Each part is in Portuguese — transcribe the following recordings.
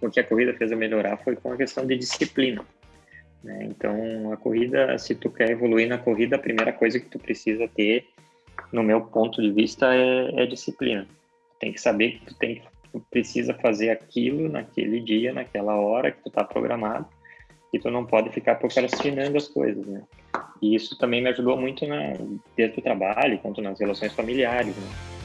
o que a corrida fez eu melhorar foi com a questão de disciplina. Né? Então, a corrida, se tu quer evoluir na corrida, a primeira coisa que tu precisa ter, no meu ponto de vista, é, é disciplina. Tem que saber que tu, tem, tu precisa fazer aquilo naquele dia, naquela hora que tu está programado, e tu não pode ficar procrastinando as coisas, né? E isso também me ajudou muito na, desde o trabalho, quanto nas relações familiares, né?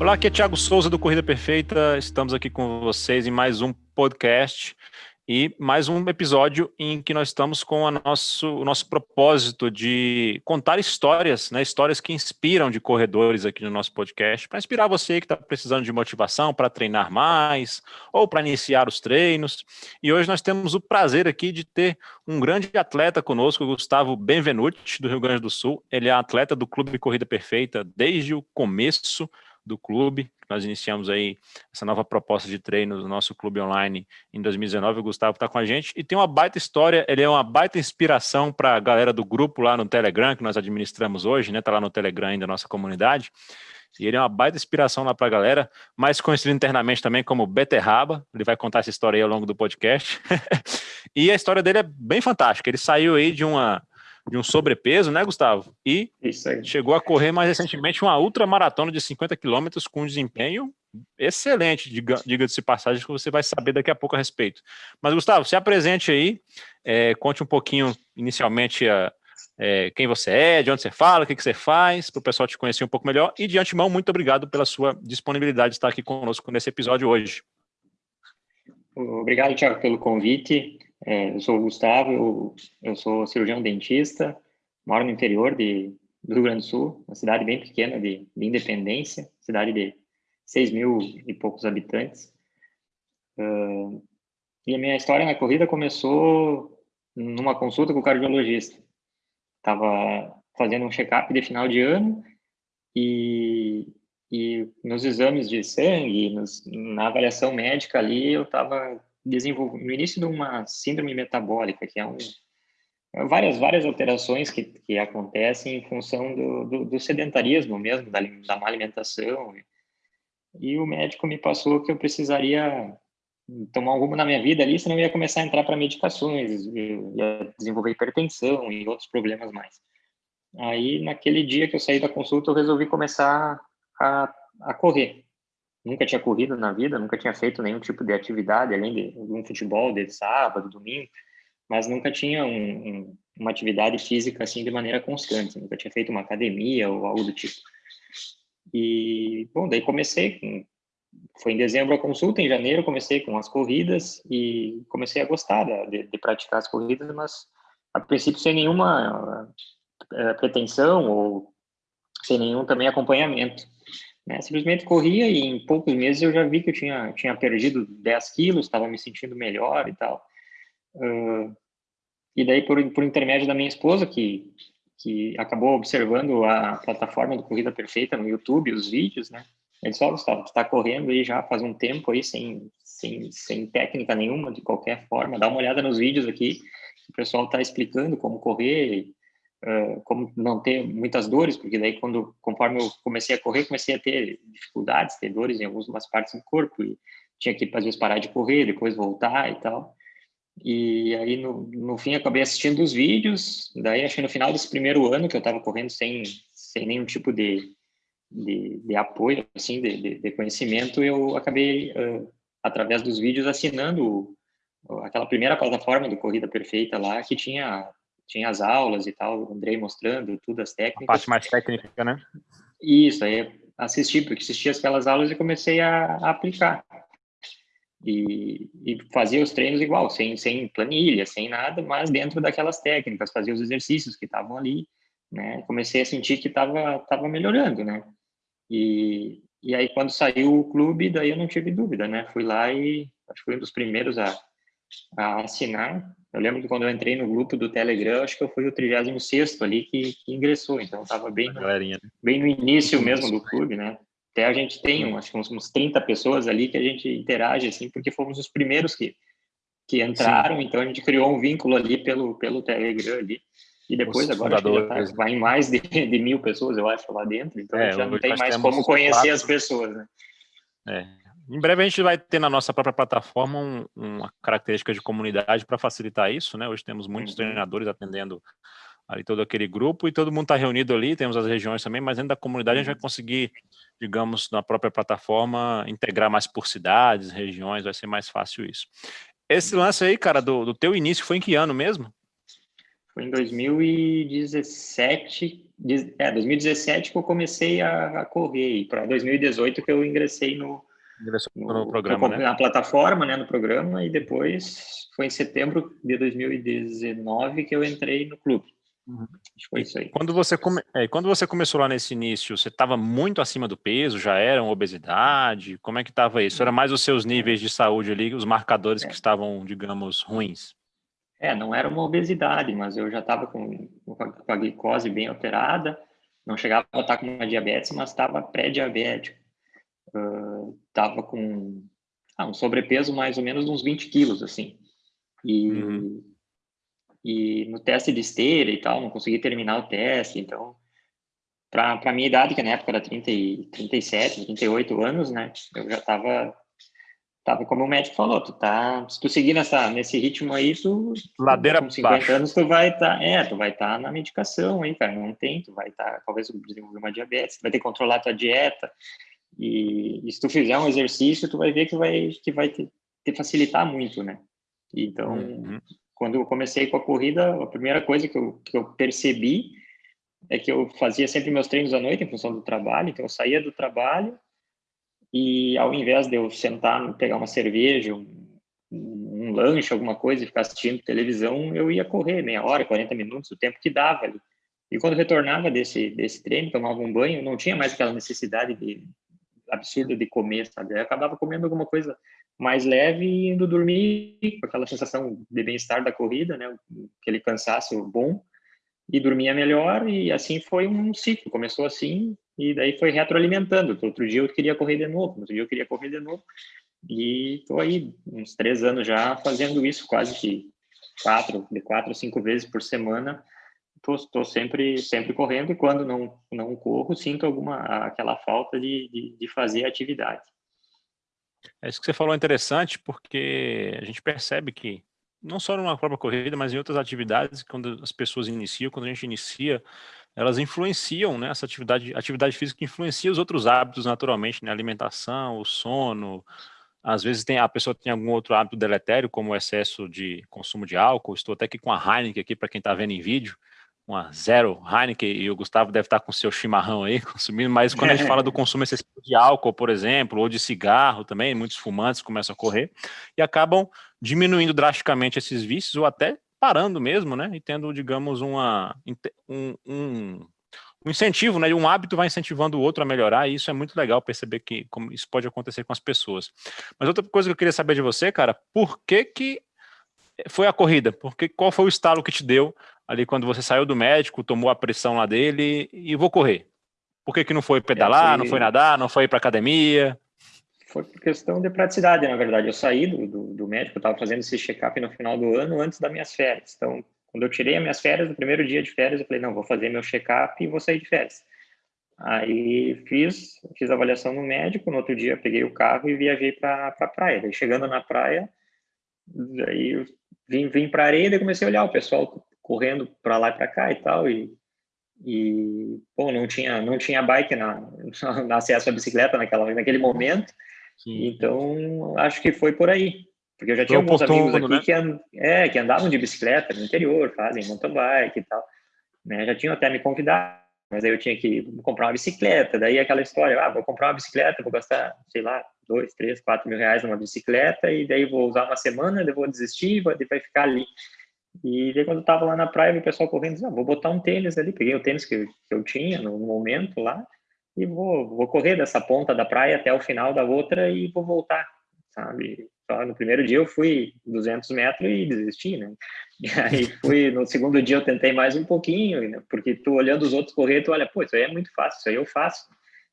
Olá, aqui é Thiago Souza do Corrida Perfeita. Estamos aqui com vocês em mais um podcast e mais um episódio em que nós estamos com a nosso, o nosso propósito de contar histórias, né, histórias que inspiram de corredores aqui no nosso podcast, para inspirar você que está precisando de motivação para treinar mais ou para iniciar os treinos. E hoje nós temos o prazer aqui de ter um grande atleta conosco, Gustavo Benvenuti, do Rio Grande do Sul. Ele é atleta do Clube Corrida Perfeita desde o começo do clube. Nós iniciamos aí essa nova proposta de treino do nosso clube online em 2019. O Gustavo está com a gente e tem uma baita história. Ele é uma baita inspiração para a galera do grupo lá no Telegram, que nós administramos hoje, né? Está lá no Telegram ainda, nossa comunidade. E ele é uma baita inspiração lá para a galera, mais conhecido internamente também como Beterraba. Ele vai contar essa história aí ao longo do podcast. e a história dele é bem fantástica. Ele saiu aí de uma de um sobrepeso, né, Gustavo? E chegou a correr mais recentemente uma ultramaratona de 50 quilômetros com um desempenho excelente, diga-se passagem, que você vai saber daqui a pouco a respeito. Mas, Gustavo, se apresente aí, é, conte um pouquinho, inicialmente, a, é, quem você é, de onde você fala, o que, que você faz, para o pessoal te conhecer um pouco melhor. E, de antemão, muito obrigado pela sua disponibilidade de estar aqui conosco nesse episódio hoje. Obrigado, Tiago, pelo convite. É, eu sou o Gustavo, eu, eu, sou cirurgião dentista, moro no interior de, do Rio Grande do Sul, uma cidade bem pequena de, de Independência, cidade de 6 mil e poucos habitantes. Uh, e a minha história na corrida começou numa consulta com o cardiologista. Estava fazendo um check-up de final de ano e, e nos exames de sangue, nos, na avaliação médica ali, eu estava desenvolvendo no início de uma síndrome metabólica, que é um várias várias alterações que, que acontecem em função do, do, do sedentarismo mesmo da, da má alimentação e o médico me passou que eu precisaria tomar um na minha vida ali, senão eu ia começar a entrar para medicações, ia desenvolver hipertensão e outros problemas mais. Aí, naquele dia que eu saí da consulta, eu resolvi começar a, a correr nunca tinha corrido na vida, nunca tinha feito nenhum tipo de atividade, além de um futebol de sábado, domingo, mas nunca tinha um, um, uma atividade física assim de maneira constante, nunca tinha feito uma academia ou algo do tipo. E, bom, daí comecei, com, foi em dezembro a consulta, em janeiro comecei com as corridas e comecei a gostar de, de praticar as corridas, mas a princípio sem nenhuma uh, pretensão ou sem nenhum também acompanhamento. Né? Simplesmente corria e em poucos meses eu já vi que eu tinha, tinha perdido 10 quilos, estava me sentindo melhor e tal. Uh, e daí, por, por intermédio da minha esposa, que, que acabou observando a plataforma do Corrida Perfeita no YouTube, os vídeos, né? Ele disse, ó, oh, Gustavo, tu correndo aí já faz um tempo aí, sem, sem, sem técnica nenhuma, de qualquer forma, dá uma olhada nos vídeos aqui, o pessoal tá explicando como correr, como não ter muitas dores, porque daí quando conforme eu comecei a correr, comecei a ter dificuldades, ter dores em algumas partes do corpo e tinha que às vezes parar de correr, depois voltar e tal. E aí no, no fim acabei assistindo os vídeos, daí acho que no final desse primeiro ano que eu estava correndo sem sem nenhum tipo de de, de apoio, assim, de, de, de, conhecimento, eu acabei, uh, através dos vídeos, assinando aquela primeira plataforma do Corrida Perfeita lá, que tinha tinha as aulas e tal, o Andrei mostrando tudo, as técnicas. A parte mais técnica, né? Isso, aí assisti, porque assisti aquelas aulas e comecei a, a aplicar. E, e, fazia os treinos igual, sem, sem planilha, sem nada, mas dentro daquelas técnicas, fazia os exercícios que estavam ali, né? Comecei a sentir que estava tava melhorando, né? E, e aí, quando saiu o clube, daí eu não tive dúvida, né? Fui lá e acho que fui um dos primeiros a, a assinar eu lembro que quando eu entrei no grupo do Telegram, acho que eu fui o 36 ali que, que ingressou, então estava bem, né? bem no início mesmo do clube, né? Até a gente tem, um, acho que uns, uns 30 pessoas ali que a gente interage, assim, porque fomos os primeiros que, que entraram, Sim. então a gente criou um vínculo ali pelo, pelo Telegram ali. E depois, os agora, tá, vai em mais de, de, mil pessoas, eu acho, lá dentro, então é, já não tem mais como conhecer quatro. as pessoas, né? É. Em breve a gente vai ter na nossa própria plataforma um, uma característica de comunidade para facilitar isso, né? Hoje temos muitos uhum. treinadores atendendo ali todo aquele grupo e todo mundo está reunido ali, temos as regiões também, mas dentro da comunidade a gente vai uhum. conseguir, digamos, na própria plataforma, integrar mais por cidades, regiões, vai ser mais fácil isso. Esse uhum. lance aí, cara, do, do teu início foi em que ano mesmo? Foi em 2017, é, 2017 que eu comecei a, a correr, e para 2018 que eu ingressei no, no, no programa, no, né? Na plataforma, né, no programa, e depois foi em setembro de 2019 que eu entrei no clube. Uhum. Foi isso aí. Quando você, come... é, quando você começou lá nesse início, você estava muito acima do peso? Já era uma obesidade? Como é que estava isso? Era mais os seus níveis de saúde ali, os marcadores é. que estavam, digamos, ruins? É, não era uma obesidade, mas eu já estava com, com a glicose bem alterada, não chegava a estar com uma diabetes, mas estava pré-diabético. Estava com ah, um sobrepeso mais ou menos de uns 20 quilos, assim. E, uhum. e no teste de esteira e tal, não consegui terminar o teste, então para a minha idade, que na época era 30 e, 37, 38 anos, né, eu já estava tava como o médico falou, tu tá, se tu seguir nessa, nesse ritmo aí, tu ladeira com 50 baixo. anos tu vai estar, tá, é, tu vai estar tá na medicação aí, cara, não tem, tu vai estar, tá, talvez desenvolver uma diabetes, vai ter que controlar tua dieta, e, e, se tu fizer um exercício, tu vai ver que vai, que vai te, te facilitar muito, né? Então, uhum. quando eu comecei com a corrida, a primeira coisa que eu, que eu percebi é que eu fazia sempre meus treinos à noite em função do trabalho, então eu saía do trabalho, e ao invés de eu sentar, pegar uma cerveja, um, um lanche, alguma coisa e ficar assistindo televisão, eu ia correr meia hora, 40 minutos, o tempo que dava ali. E quando retornava desse, desse treino, tomava um banho, não tinha mais aquela necessidade de, absurda de comer, sabe? Eu acabava comendo alguma coisa mais leve e indo dormir com aquela sensação de bem-estar da corrida, né? Aquele cansaço bom e dormia melhor e assim foi um ciclo. Começou assim e daí foi retroalimentando. Outro dia eu queria correr de novo, outro dia eu queria correr de novo. E estou aí uns três anos já fazendo isso, quase que quatro, de quatro a cinco vezes por semana. Estou sempre sempre correndo e quando não não corro sinto alguma aquela falta de, de, de fazer atividade. É isso que você falou interessante porque a gente percebe que não só numa própria corrida, mas em outras atividades, quando as pessoas iniciam, quando a gente inicia, elas influenciam, né, essa atividade, atividade física influencia os outros hábitos naturalmente, né, alimentação, o sono, às vezes tem, a pessoa tem algum outro hábito deletério, como o excesso de consumo de álcool, estou até aqui com a Heineken aqui, para quem está vendo em vídeo, uma zero Heineken, e o Gustavo deve estar com seu chimarrão aí, consumindo, mas quando a gente fala do consumo excessivo de álcool, por exemplo, ou de cigarro também, muitos fumantes começam a correr, e acabam diminuindo drasticamente esses vícios, ou até parando mesmo, né? E tendo, digamos, uma, um, um, um incentivo, né? Um hábito vai incentivando o outro a melhorar, e isso é muito legal perceber que como isso pode acontecer com as pessoas. Mas outra coisa que eu queria saber de você, cara, por que que foi a corrida? Porque qual foi o estalo que te deu ali quando você saiu do médico, tomou a pressão lá dele e vou correr? Por que que não foi pedalar, não foi nadar, não foi ir para academia? foi por questão de praticidade, na verdade. Eu saí do, do, do médico, eu estava fazendo esse check-up no final do ano, antes das minhas férias. Então, quando eu tirei as minhas férias, no primeiro dia de férias, eu falei, não, vou fazer meu check-up e vou sair de férias. Aí fiz, fiz a avaliação no médico, no outro dia peguei o carro e viajei para a pra praia. Daí, chegando na praia, aí vim, vim para a areia e comecei a olhar o pessoal correndo para lá e para cá e tal, e e bom não tinha não tinha bike na, na acesso à bicicleta naquela naquele momento Sim. Então, acho que foi por aí. Porque eu já tinha alguns amigos aqui né? que, and, é, que andavam de bicicleta no interior, fazem mountain bike e tal. Né? Já tinham até me convidado, mas aí eu tinha que comprar uma bicicleta. Daí aquela história, ah, vou comprar uma bicicleta, vou gastar, sei lá, dois, três, quatro mil reais numa bicicleta e daí vou usar uma semana, depois vou desistir, vai, vai ficar ali. E daí quando eu tava lá na praia, o pessoal correndo, disse, ah, vou botar um tênis ali. Peguei o tênis que, que eu tinha no momento lá e vou, vou correr dessa ponta da praia até o final da outra e vou voltar, sabe? Só no primeiro dia eu fui 200 metros e desisti, né? E aí fui, no segundo dia eu tentei mais um pouquinho, né? porque tu olhando os outros correr, tu olha, pô, isso aí é muito fácil, isso aí eu faço,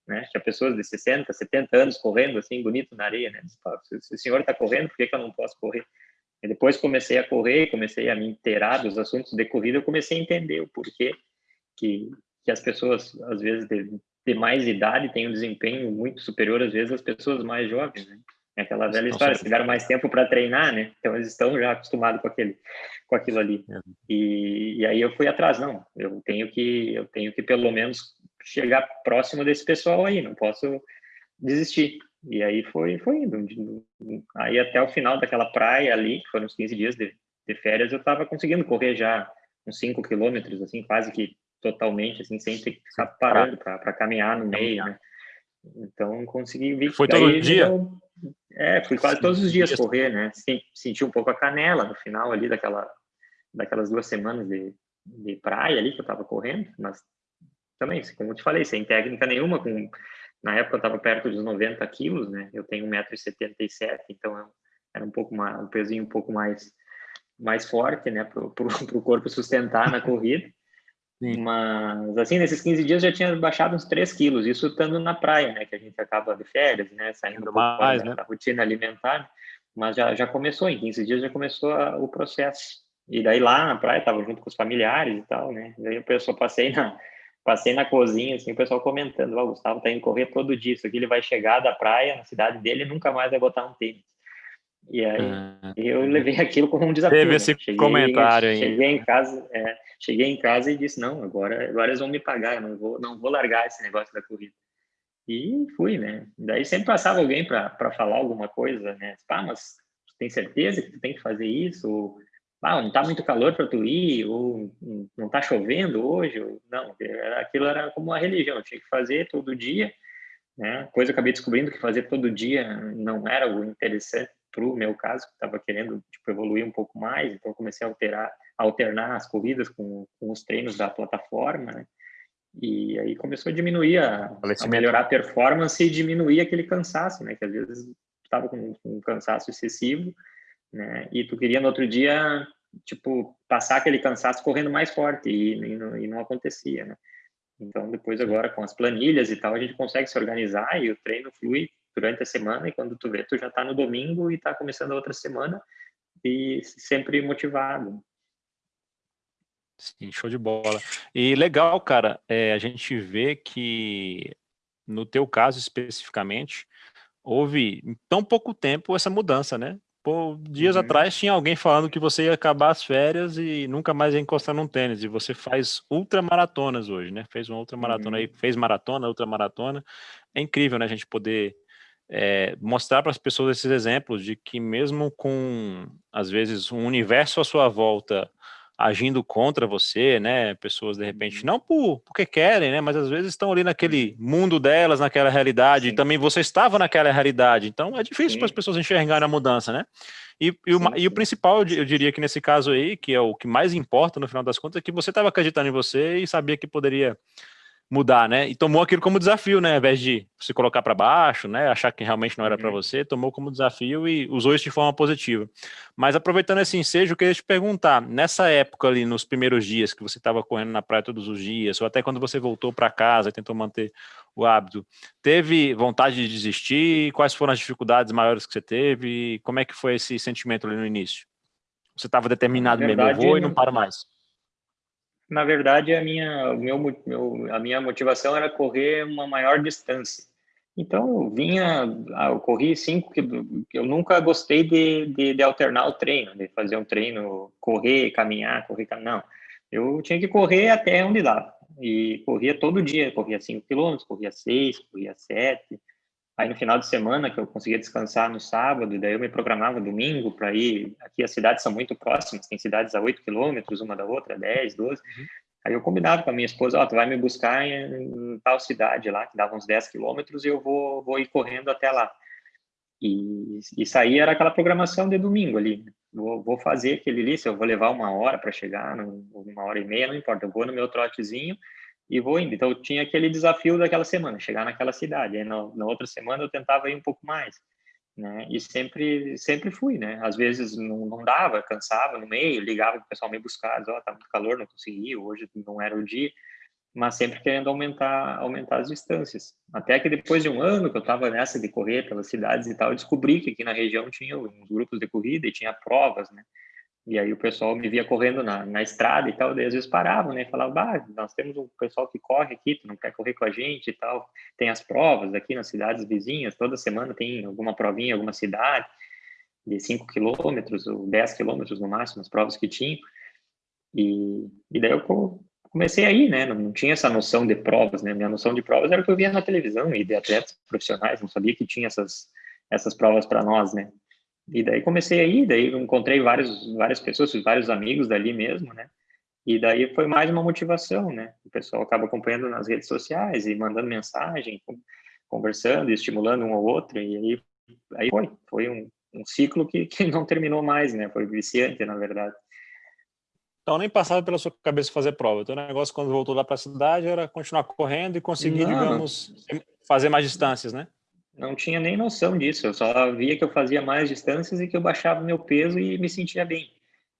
né? Tinha pessoas de 60, 70 anos correndo assim, bonito na areia, né? Se o senhor está correndo, por que, que eu não posso correr? E depois comecei a correr, comecei a me inteirar dos assuntos de corrida, eu comecei a entender o porquê que, que as pessoas, às vezes, de mais idade têm um desempenho muito superior, às vezes, às pessoas mais jovens, né? É aquela velha história, tiveram mais tempo para treinar, né? Então eles estão já acostumados com aquele, com aquilo ali. É. E, e aí eu fui atrás, não. Eu tenho que, eu tenho que pelo menos chegar próximo desse pessoal aí. Não posso desistir. E aí foi, foi indo. Aí até o final daquela praia ali, que foram uns 15 dias de, de férias, eu estava conseguindo correr já uns 5 quilômetros, assim, quase que totalmente, assim, sem ter que ficar parando para caminhar no meio, né? Então consegui vir. Foi todo dia? É, fui quase todos os dias correr, né? Senti um pouco a canela no final ali daquela, daquelas duas semanas de, de praia ali que eu estava correndo, mas também, como eu te falei, sem técnica nenhuma, com, na época eu estava perto dos 90 quilos, né? Eu tenho 1,77m, então era um pouco mais, um pezinho um pouco mais, mais forte, né? Para o corpo sustentar na corrida. Sim. Mas, assim, nesses 15 dias já tinha baixado uns 3 quilos, isso estando na praia, né? Que a gente acaba de férias, né? Saindo um mais, né? da rotina alimentar. Mas já, já começou, em 15 dias já começou a, o processo. E daí lá na praia, estava junto com os familiares e tal, né? Daí o pessoal passei na, passei na cozinha, assim, o pessoal comentando, o Gustavo tá indo correr todo dia, isso aqui ele vai chegar da praia, na cidade dele, e nunca mais vai botar um tênis. E aí ah, eu levei aquilo como um desafio. Teve né? esse cheguei, comentário aí. Cheguei em casa, é, cheguei em casa e disse não, agora, agora eles vão me pagar, eu não vou, não vou largar esse negócio da corrida. E fui, né? Daí sempre passava alguém para falar alguma coisa, né? Ah, mas tem certeza que tu tem que fazer isso? Ou, ah, não tá muito calor para tu ir? Ou não tá chovendo hoje? Ou, não, aquilo era como uma religião, tinha que fazer todo dia, né? Coisa eu acabei descobrindo que fazer todo dia não era o interessante para o meu caso, que estava querendo tipo, evoluir um pouco mais, então comecei a alterar, a alternar as corridas com, com os treinos da plataforma, né? E aí começou a diminuir, a, a, melhorar a performance e diminuir aquele cansaço, né? Que às vezes estava com, com um cansaço excessivo, né? E tu queria no outro dia, tipo, passar aquele cansaço correndo mais forte e, e, não, e não acontecia, né? Então, depois agora com as planilhas e tal, a gente consegue se organizar e o treino flui durante a semana e quando tu vê, tu já está no domingo e está começando a outra semana e sempre motivado. Sim, show de bola. E legal, cara, é, a gente vê que no teu caso especificamente, houve em tão pouco tempo essa mudança, né? Pô, dias uhum. atrás tinha alguém falando que você ia acabar as férias e nunca mais ia encostar num tênis, e você faz ultramaratonas hoje, né? Fez uma ultramaratona uhum. aí, fez maratona, ultramaratona. É incrível, né, a gente poder é, mostrar para as pessoas esses exemplos de que mesmo com, às vezes, um universo à sua volta agindo contra você, né, pessoas de repente, uhum. não por, porque querem, né, mas às vezes estão ali naquele mundo delas, naquela realidade, Sim. e também você estava naquela realidade, então é difícil para as pessoas enxergarem a mudança, né, e, e, o, e, o, principal, eu diria que nesse caso aí, que é o que mais importa no final das contas, é que você estava acreditando em você e sabia que poderia mudar, né? E tomou aquilo como desafio, né? Ao invés de se colocar para baixo, né? Achar que realmente não era uhum. para você, tomou como desafio e usou isso de forma positiva. Mas aproveitando esse ensejo, eu queria te perguntar, nessa época ali, nos primeiros dias que você estava correndo na praia todos os dias, ou até quando você voltou para casa e tentou manter o hábito, teve vontade de desistir? Quais foram as dificuldades maiores que você teve? Como é que foi esse sentimento ali no início? Você estava determinado mesmo, eu vou e não para mais. Na verdade, a minha, meu, meu, a minha motivação era correr uma maior distância. Então, eu vinha, ah, eu corri cinco, que eu nunca gostei de, de, de, alternar o treino, de fazer um treino, correr, caminhar, correr, caminhar. Não, eu tinha que correr até onde dava. E corria todo dia, corria 5 quilômetros, corria 6, corria 7. Aí no final de semana, que eu conseguia descansar no sábado, daí eu me programava domingo para ir. Aqui as cidades são muito próximas, tem cidades a 8 quilômetros uma da outra, 10, 12. Uhum. Aí eu combinava com a minha esposa: Ó, oh, tu vai me buscar em, tal cidade lá, que dava uns 10 quilômetros, e eu vou, vou ir correndo até lá. E isso aí era aquela programação de domingo ali. Vou, vou fazer aquele ali, se eu vou levar uma hora para chegar, uma hora e meia, não importa, eu vou no meu trotezinho e vou indo. Então, eu tinha aquele desafio daquela semana, chegar naquela cidade. Aí, na, na outra semana, eu tentava ir um pouco mais, né? E sempre, sempre fui, né? Às vezes não, não dava, cansava no meio, ligava para o pessoal me buscar, ó, oh, tá muito calor, não consegui, hoje não era o dia, mas sempre querendo aumentar, aumentar as distâncias. Até que depois de um ano que eu estava nessa de correr pelas cidades e tal, eu descobri que aqui na região tinha uns grupos de corrida e tinha provas, né? E aí o pessoal me via correndo na, na estrada e tal, daí às vezes paravam, né? Falavam, bah, nós temos um pessoal que corre aqui, tu não quer correr com a gente e tal. Tem as provas aqui nas cidades vizinhas, toda semana tem alguma provinha, alguma cidade de 5 quilômetros ou 10 quilômetros no máximo, as provas que tinham. E, e daí eu comecei aí, né? Não, não, tinha essa noção de provas, né? Minha noção de provas era o que eu via na televisão e de atletas profissionais, não sabia que tinha essas, essas provas para nós, né? E daí comecei aí, daí encontrei vários, várias pessoas, vários amigos dali mesmo, né? E daí foi mais uma motivação, né? O pessoal acaba acompanhando nas redes sociais e mandando mensagem, conversando, estimulando um ao outro, e aí, aí foi. Foi um, um ciclo que, que não terminou mais, né? Foi viciante, na verdade. Então nem passava pela sua cabeça fazer prova. Então o negócio quando voltou lá para a cidade era continuar correndo e conseguir, não. digamos, fazer mais distâncias, né? Não tinha nem noção disso. Eu só via que eu fazia mais distâncias e que eu baixava meu peso e me sentia bem.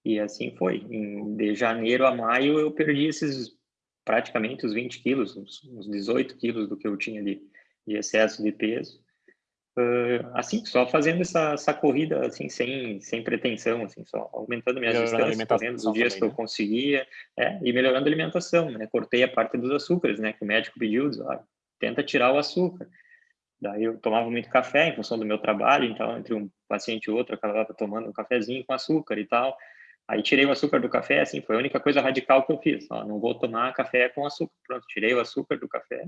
E assim foi. Em, de janeiro a maio eu perdi esses praticamente os 20 quilos, uns 18 quilos do que eu tinha de, de excesso de peso. Uh, assim, só fazendo essa, essa, corrida assim sem, sem pretensão, assim, só aumentando minhas distâncias, fazendo os dias também, que eu né? conseguia, é, e melhorando a alimentação, né? Cortei a parte dos açúcares, né? Que o médico pediu, diz, ah, tenta tirar o açúcar. Daí eu tomava muito café em função do meu trabalho, então entre um paciente e outro eu acabava tomando um cafezinho com açúcar e tal. Aí tirei o açúcar do café, assim, foi a única coisa radical que eu fiz. Ó, não vou tomar café com açúcar. Pronto, tirei o açúcar do café.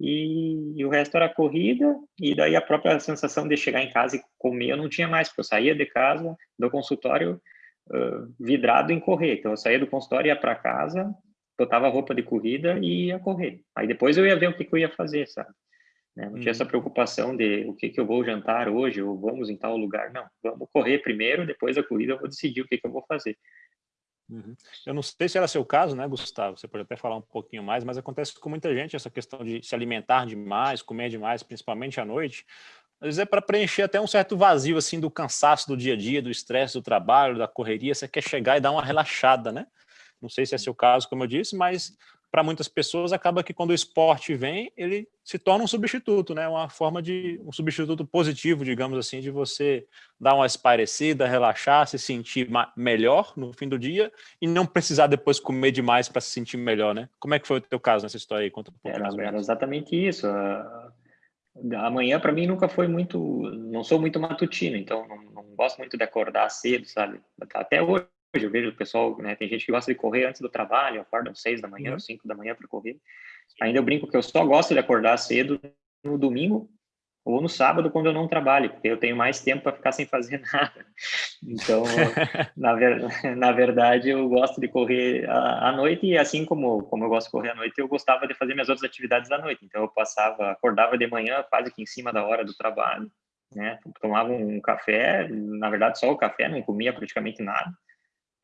E, e, o resto era corrida, e daí a própria sensação de chegar em casa e comer eu não tinha mais, porque eu saía de casa, do consultório, uh, vidrado em correr. Então eu saía do consultório, ia para casa, botava roupa de corrida e ia correr. Aí depois eu ia ver o que, que eu ia fazer, sabe? Né? Não tinha essa uhum. preocupação de o que, que eu vou jantar hoje, ou vamos em tal lugar. Não, vamos correr primeiro, depois da corrida eu vou decidir o que, que eu vou fazer. Uhum. Eu não sei se era seu caso, né, Gustavo? Você pode até falar um pouquinho mais, mas acontece com muita gente essa questão de se alimentar demais, comer demais, principalmente à noite. Às vezes é para preencher até um certo vazio assim do cansaço do dia a dia, do estresse do trabalho, da correria. Você quer chegar e dar uma relaxada, né? Não sei se é seu caso, como eu disse, mas para muitas pessoas acaba que quando o esporte vem, ele se torna um substituto, né? Uma forma de um substituto positivo, digamos assim, de você dar uma esparecida, relaxar, se sentir melhor no fim do dia e não precisar depois comer demais para se sentir melhor, né? Como é que foi o teu caso nessa história aí? Conta um era, era exatamente isso. Amanhã para mim nunca foi muito, não sou muito matutino, então não, não gosto muito de acordar cedo, sabe? Até hoje hoje eu vejo o pessoal, né, tem gente que gosta de correr antes do trabalho, acorda às seis da manhã, uhum. cinco da manhã para correr. Ainda eu brinco que eu só gosto de acordar cedo no domingo ou no sábado quando eu não trabalho, porque eu tenho mais tempo para ficar sem fazer nada. Então, na, ver, na verdade, eu gosto de correr à, à noite e assim como como eu gosto de correr à noite, eu gostava de fazer minhas outras atividades à noite. Então, eu passava, acordava de manhã quase que em cima da hora do trabalho, né? Tomava um café, na verdade só o café, não comia praticamente nada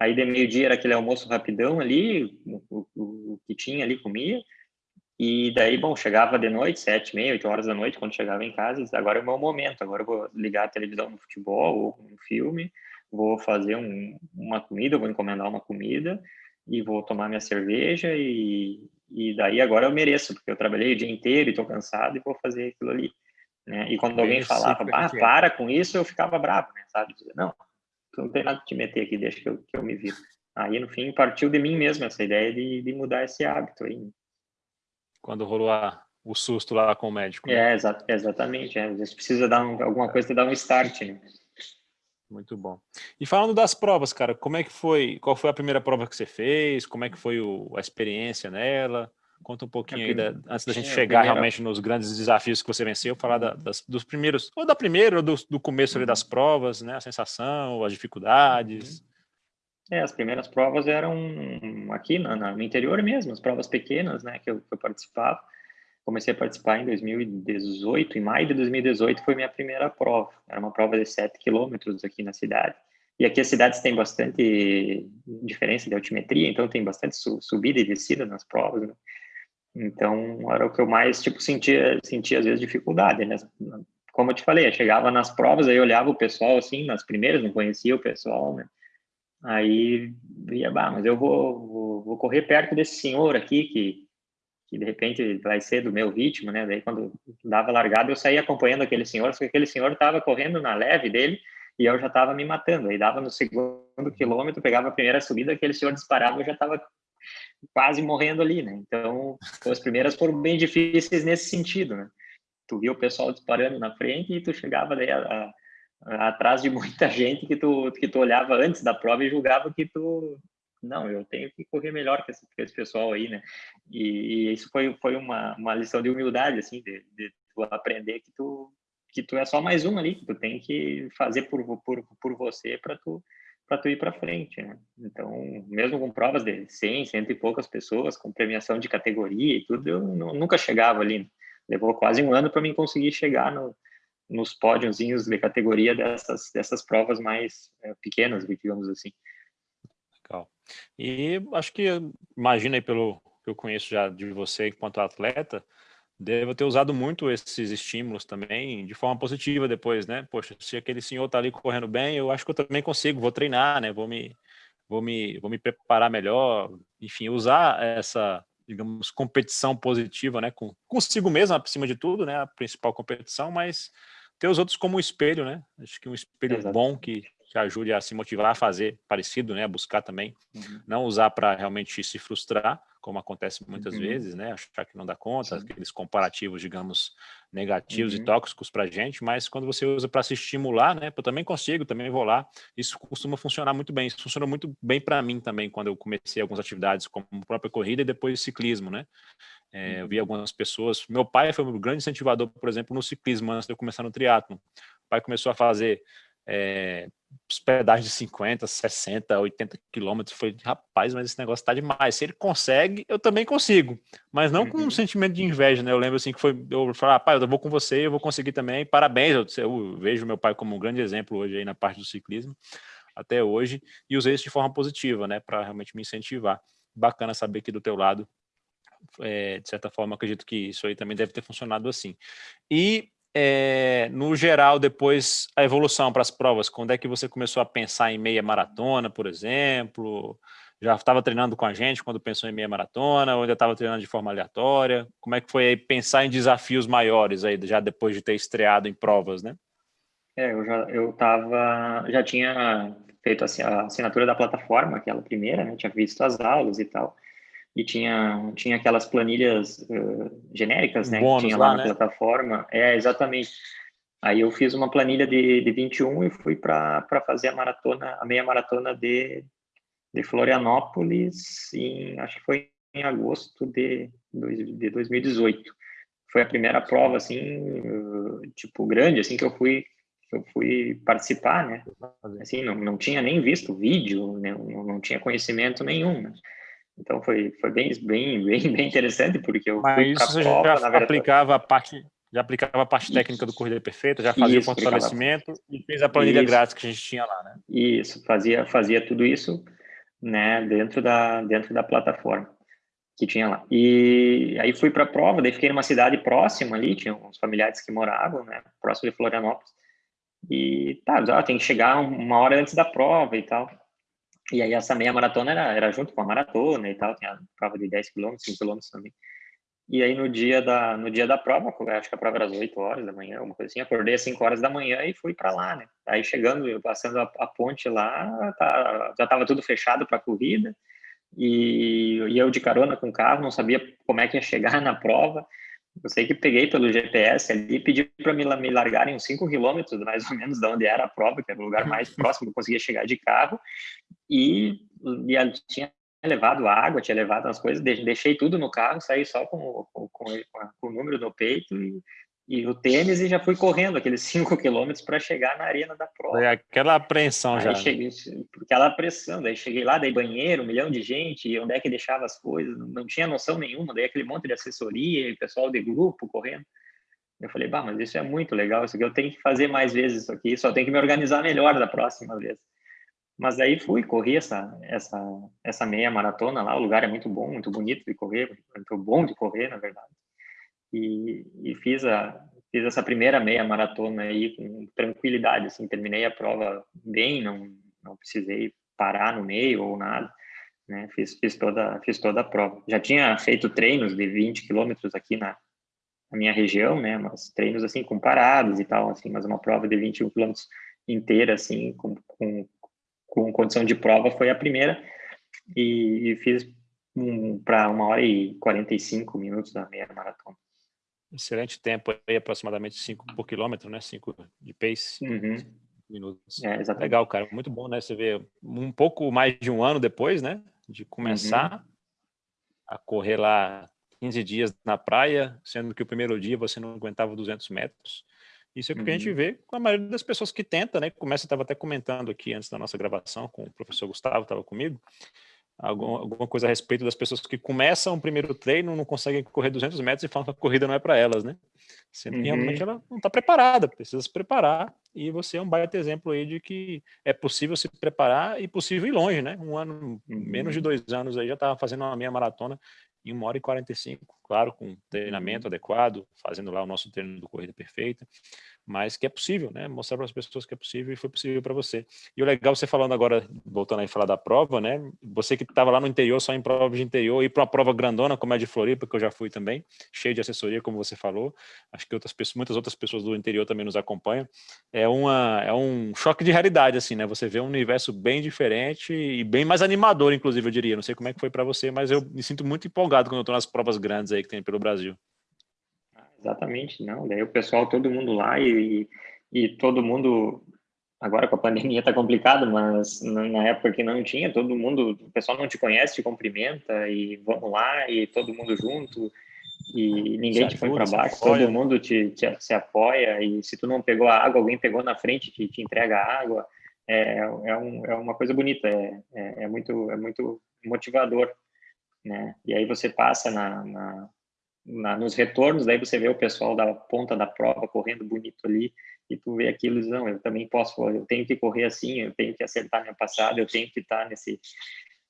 Aí de meio-dia era aquele almoço rapidão ali, o, o, o, que tinha ali comia. E daí, bom, chegava de noite, sete, meia, oito horas da noite, quando chegava em casa, agora é o meu momento, agora eu vou ligar a televisão no futebol ou no filme, vou fazer um, uma comida, vou encomendar uma comida e vou tomar minha cerveja e, e daí agora eu mereço, porque eu trabalhei o dia inteiro e estou cansado e vou fazer aquilo ali. Né? E quando alguém falava, ah, para com isso, eu ficava bravo, né, sabe? Não, tu não tem nada que te meter aqui, deixa que eu, que eu me viro. Aí, no fim, partiu de mim mesmo essa ideia de, de mudar esse hábito aí. Quando rolou a, o susto lá com o médico. Né? É, exa exatamente. É. Às vezes precisa dar um, alguma coisa para dar um start, né? Muito bom. E falando das provas, cara, como é que foi? Qual foi a primeira prova que você fez? Como é que foi o, a experiência nela? Conta um pouquinho aí, da, antes da gente chegar primeira... realmente nos grandes desafios que você venceu, falar da, das, dos primeiros, ou da primeira, ou do, do começo ali das uhum. provas, né? A sensação, as dificuldades. Uhum. É, as primeiras provas eram aqui no, no interior mesmo, as provas pequenas, né, que eu, que eu participava. Comecei a participar em 2018, em maio de 2018 foi minha primeira prova. Era uma prova de 7 quilômetros aqui na cidade. E aqui as cidades têm bastante diferença de altimetria, então tem bastante subida e descida nas provas, né? Então, era o que eu mais, tipo, sentia, sentia às vezes dificuldade, né? Como eu te falei, eu chegava nas provas, aí olhava o pessoal, assim, nas primeiras, não conhecia o pessoal, né? Aí, via, bah, mas eu vou, vou, vou, correr perto desse senhor aqui, que, que de repente vai ser do meu ritmo, né? Daí, quando dava largada, eu saía acompanhando aquele senhor, só que aquele senhor estava correndo na leve dele, e eu já estava me matando. Aí dava no segundo quilômetro, pegava a primeira subida, aquele senhor disparava, eu já estava quase morrendo ali, né? Então, as primeiras foram bem difíceis nesse sentido, né? Tu via o pessoal disparando na frente e tu chegava daí a, a, a, atrás de muita gente que tu, que tu olhava antes da prova e julgava que tu não, eu tenho que correr melhor que esse, que esse pessoal aí, né? E, e, isso foi, foi uma, uma lição de humildade, assim, de, de tu aprender que tu, que tu é só mais um ali, que tu tem que fazer por, por, por você para tu para tu ir para frente, né? Então, mesmo com provas de 100, cento e poucas pessoas, com premiação de categoria e tudo, eu nunca chegava ali. Né? Levou quase um ano para mim conseguir chegar no, nos pódiozinhos de categoria dessas, dessas provas mais é, pequenas, digamos assim. Legal. E acho que, imagina aí pelo que eu conheço já de você enquanto atleta, deve ter usado muito esses estímulos também de forma positiva depois, né? Poxa, se aquele senhor tá ali correndo bem, eu acho que eu também consigo, vou treinar, né? Vou me, vou me, vou me preparar melhor, enfim, usar essa, digamos, competição positiva, né? Com, consigo mesmo, acima de tudo, né? A principal competição, mas ter os outros como um espelho, né? Acho que um espelho Exato. bom que que ajude a se motivar a fazer parecido, né, a buscar também, uhum. não usar para realmente se frustrar, como acontece muitas uhum. vezes, né, achar que não dá conta, Sim. aqueles comparativos, digamos, negativos uhum. e tóxicos para a gente, mas quando você usa para se estimular, né, eu também consigo, também vou lá, isso costuma funcionar muito bem, isso funcionou muito bem para mim também, quando eu comecei algumas atividades, como a própria corrida e depois ciclismo, né, é, eu vi uhum. algumas pessoas, meu pai foi um grande incentivador, por exemplo, no ciclismo, antes de eu começar no triatlo, o pai começou a fazer é, hospedagem de 50, 60, 80 quilômetros. Foi, rapaz, mas esse negócio está demais. Se ele consegue, eu também consigo. Mas não com um uhum. sentimento de inveja, né? Eu lembro assim que foi, eu falei, ah, pai, eu vou com você, eu vou conseguir também. Parabéns, eu, eu vejo meu pai como um grande exemplo hoje aí na parte do ciclismo, até hoje, e usei isso de forma positiva, né? Para realmente me incentivar. Bacana saber que do teu lado, é, de certa forma, acredito que isso aí também deve ter funcionado assim. E é, no geral, depois, a evolução para as provas? Quando é que você começou a pensar em meia maratona, por exemplo? Já estava treinando com a gente quando pensou em meia maratona, ou ainda estava treinando de forma aleatória? Como é que foi aí pensar em desafios maiores aí, já depois de ter estreado em provas, né? É, eu já eu tava, já tinha feito a assinatura da plataforma, aquela primeira, né? Tinha visto as aulas e tal e tinha, tinha aquelas planilhas uh, genéricas, né, que tinha lá, lá na né? plataforma. É, exatamente. Aí eu fiz uma planilha de, de 21 e fui para fazer a maratona, a meia maratona de, de Florianópolis, em, acho que foi em agosto de, de 2018. Foi a primeira prova, assim, uh, tipo, grande, assim, que eu fui que eu fui participar, né? Assim, não, não tinha nem visto vídeo, né? não, não tinha conhecimento nenhum, né? Então foi, foi bem, bem, bem, bem interessante, porque eu Mas isso você prova, já verdade, aplicava a parte já aplicava a parte técnica do Corrida Perfeita, já fazia isso, o fortalecimento e fez a planilha isso, grátis que a gente tinha lá, né? Isso, fazia, fazia tudo isso, né, dentro da, dentro da plataforma que tinha lá. E aí fui para a prova, daí fiquei numa cidade próxima ali, tinha uns familiares que moravam, né, próximo de Florianópolis. E tá, tem que chegar uma hora antes da prova e tal. E aí essa meia maratona era, era junto com a maratona e tal, tinha prova de 10 km, 5 km também. E aí no dia da no dia da prova, acho que a prova era às 8 horas da manhã, uma coisa assim, acordei às 5 horas da manhã e fui para lá, né? Aí chegando, passando a, a ponte lá, tá, já estava tudo fechado para corrida. E, e eu de carona com o carro, não sabia como é que ia chegar na prova. Eu sei que peguei pelo GPS ali e pedi para me, me largarem uns 5 quilômetros, mais ou menos, de onde era a prova, que era o lugar mais próximo que eu conseguia chegar de carro. E, e tinha levado água, tinha levado as coisas, deixei tudo no carro, saí só com, com, com, com o número no peito e e o tênis e já fui correndo aqueles 5 quilômetros para chegar na arena da prova. Foi aquela apreensão já. Né? Cheguei, aquela pressão, daí cheguei lá, daí banheiro, um milhão de gente, e onde é que deixava as coisas, não tinha noção nenhuma, daí aquele monte de assessoria, pessoal de grupo correndo. Eu falei, bah, mas isso é muito legal, isso aqui eu tenho que fazer mais vezes isso aqui, só tenho que me organizar melhor da próxima vez. Mas daí fui, corri essa, essa, essa meia maratona lá, o lugar é muito bom, muito bonito de correr, muito bom de correr, na verdade e, e fiz a fiz essa primeira meia maratona aí com tranquilidade, assim, terminei a prova bem, não não precisei parar no meio ou nada, né? Fiz fiz toda fiz toda a prova. Já tinha feito treinos de 20 quilômetros aqui na, na minha região, né? Mas treinos assim com paradas e tal, assim, mas uma prova de 21 quilômetros inteira assim com, com com condição de prova foi a primeira e, e fiz um, para uma hora e 45 minutos da meia maratona. Excelente tempo aí, aproximadamente 5 por quilômetro, né? 5 de pace. Uhum. Minutos. É, Legal, cara. Muito bom, né? Você vê um pouco mais de um ano depois, né? De começar uhum. a correr lá 15 dias na praia, sendo que o primeiro dia você não aguentava 200 metros. Isso é o que uhum. a gente uhum. vê com a maioria das pessoas que tenta, né? Começa, estava até comentando aqui antes da nossa gravação com o professor Gustavo, estava comigo, alguma, alguma coisa a respeito das pessoas que começam o primeiro treino, não conseguem correr 200 metros e falam que a corrida não é para elas, né? Sendo que uhum. realmente ela não está preparada, precisa se preparar, e você é um baita exemplo aí de que é possível se preparar e possível ir longe, né? Um ano, uhum. menos de dois anos aí, já estava fazendo uma meia maratona em uma hora e 45, claro, com treinamento uhum. adequado, fazendo lá o nosso treino do Corrida Perfeita, mas que é possível, né? Mostrar para as pessoas que é possível e foi possível para você. E o legal, você falando agora, voltando aí a falar da prova, né? Você que estava lá no interior, só em prova de interior, ir para uma prova grandona, como é de Floripa, que eu já fui também, cheio de assessoria, como você falou. Acho que outras pessoas, muitas outras pessoas do interior também nos acompanham. É, uma, é um choque de realidade, assim, né? Você vê um universo bem diferente e bem mais animador, inclusive, eu diria. Não sei como é que foi para você, mas eu me sinto muito empolgado quando eu estou nas provas grandes aí que tem pelo Brasil. Exatamente, não. Daí o pessoal, todo mundo lá e, e todo mundo. Agora com a pandemia está complicado, mas na época que não tinha, todo mundo, o pessoal não te conhece, te cumprimenta e vamos lá e todo mundo junto e ninguém te põe para baixo, todo mundo te, te, se apoia e se tu não pegou a água, alguém pegou na frente te, te entrega a água. É, é, um, é uma coisa bonita, é, é, é, muito, é muito motivador, né? E aí você passa na, na na, nos retornos, daí você vê o pessoal da ponta da prova correndo bonito ali, e tu vê aquilo e não, eu também posso, eu tenho que correr assim, eu tenho que acertar minha passada, eu tenho que estar nesse,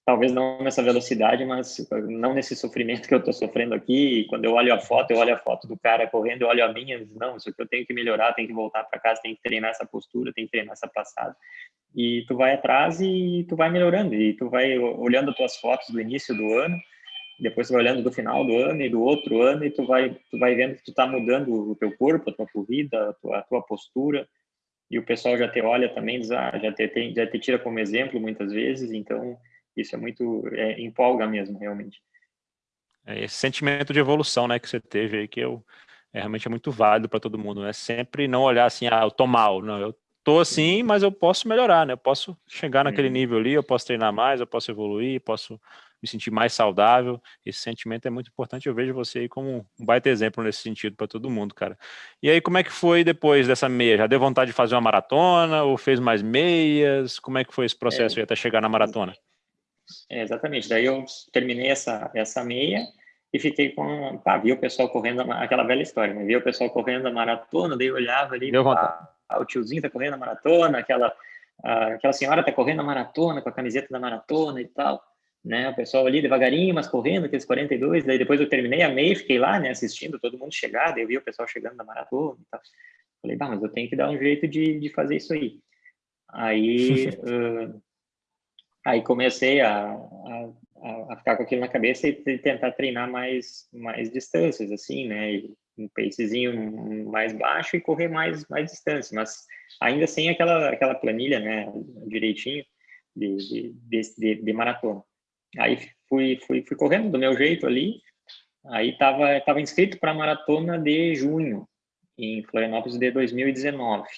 talvez não nessa velocidade, mas não nesse sofrimento que eu estou sofrendo aqui, e quando eu olho a foto, eu olho a foto do cara correndo, eu olho a minha, não, isso aqui eu tenho que melhorar, tenho que voltar para casa, tenho que treinar essa postura, tenho que treinar essa passada, e tu vai atrás e tu vai melhorando, e tu vai olhando as tuas fotos do início do ano, depois tu vai olhando do final do ano e do outro ano e tu vai tu vai vendo que tu está mudando o teu corpo, a tua corrida, a tua, a tua postura e o pessoal já te olha também, ah, já te tem, já te tira como exemplo muitas vezes, então isso é muito é, empolga mesmo realmente. É esse sentimento de evolução, né, que você teve aí que eu é, realmente é muito válido para todo mundo, né? Sempre não olhar assim, ah, eu tô mal, não, eu tô assim, mas eu posso melhorar, né? Eu posso chegar naquele uhum. nível ali, eu posso treinar mais, eu posso evoluir, posso me sentir mais saudável. Esse sentimento é muito importante. Eu vejo você aí como um baita exemplo nesse sentido para todo mundo, cara. E aí, como é que foi depois dessa meia? Já deu vontade de fazer uma maratona ou fez mais meias? Como é que foi esse processo é, até chegar na maratona? É, exatamente. Daí eu terminei essa, essa meia e fiquei com. Pá, vi o pessoal correndo, aquela velha história, né? Vi o pessoal correndo a maratona, daí eu olhava ali, pá, o tiozinho tá correndo a maratona, aquela, aquela senhora tá correndo a maratona com a camiseta da maratona e tal né? O pessoal ali devagarinho, mas correndo, aqueles 42. Daí depois eu terminei a meia, fiquei lá, né? Assistindo todo mundo chegar. Daí eu vi o pessoal chegando na maratona e tal. Falei, bah, mas eu tenho que dar um jeito de, de fazer isso aí. Aí, uh, aí comecei a, a, a, ficar com aquilo na cabeça e tentar treinar mais, mais distâncias, assim, né? Um pacezinho mais baixo e correr mais, mais distância, mas ainda sem aquela, aquela planilha, né? Direitinho de, de, de, de maratona. Aí fui, fui, fui correndo do meu jeito ali. Aí estava tava inscrito para a maratona de junho, em Florianópolis de 2019.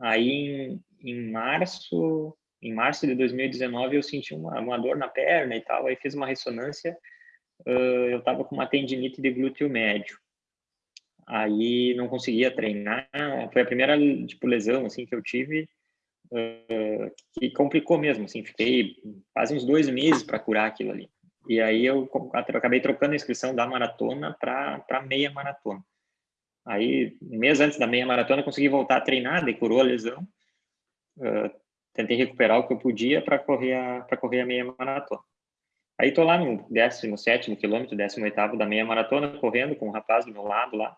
Aí em, em março, em março de 2019 eu senti uma, uma dor na perna e tal, aí fiz uma ressonância, uh, eu estava com uma tendinite de glúteo médio. Aí não conseguia treinar, foi a primeira tipo lesão assim que eu tive uh, que complicou mesmo, assim, fiquei quase uns dois meses para curar aquilo ali. E aí eu acabei trocando a inscrição da maratona para meia maratona. Aí, um mês antes da meia maratona, consegui voltar a treinar, daí curou a lesão. Uh, tentei recuperar o que eu podia para correr a correr a meia maratona. Aí tô lá no 17 quilômetro, 18 da meia maratona, correndo com um rapaz do meu lado lá.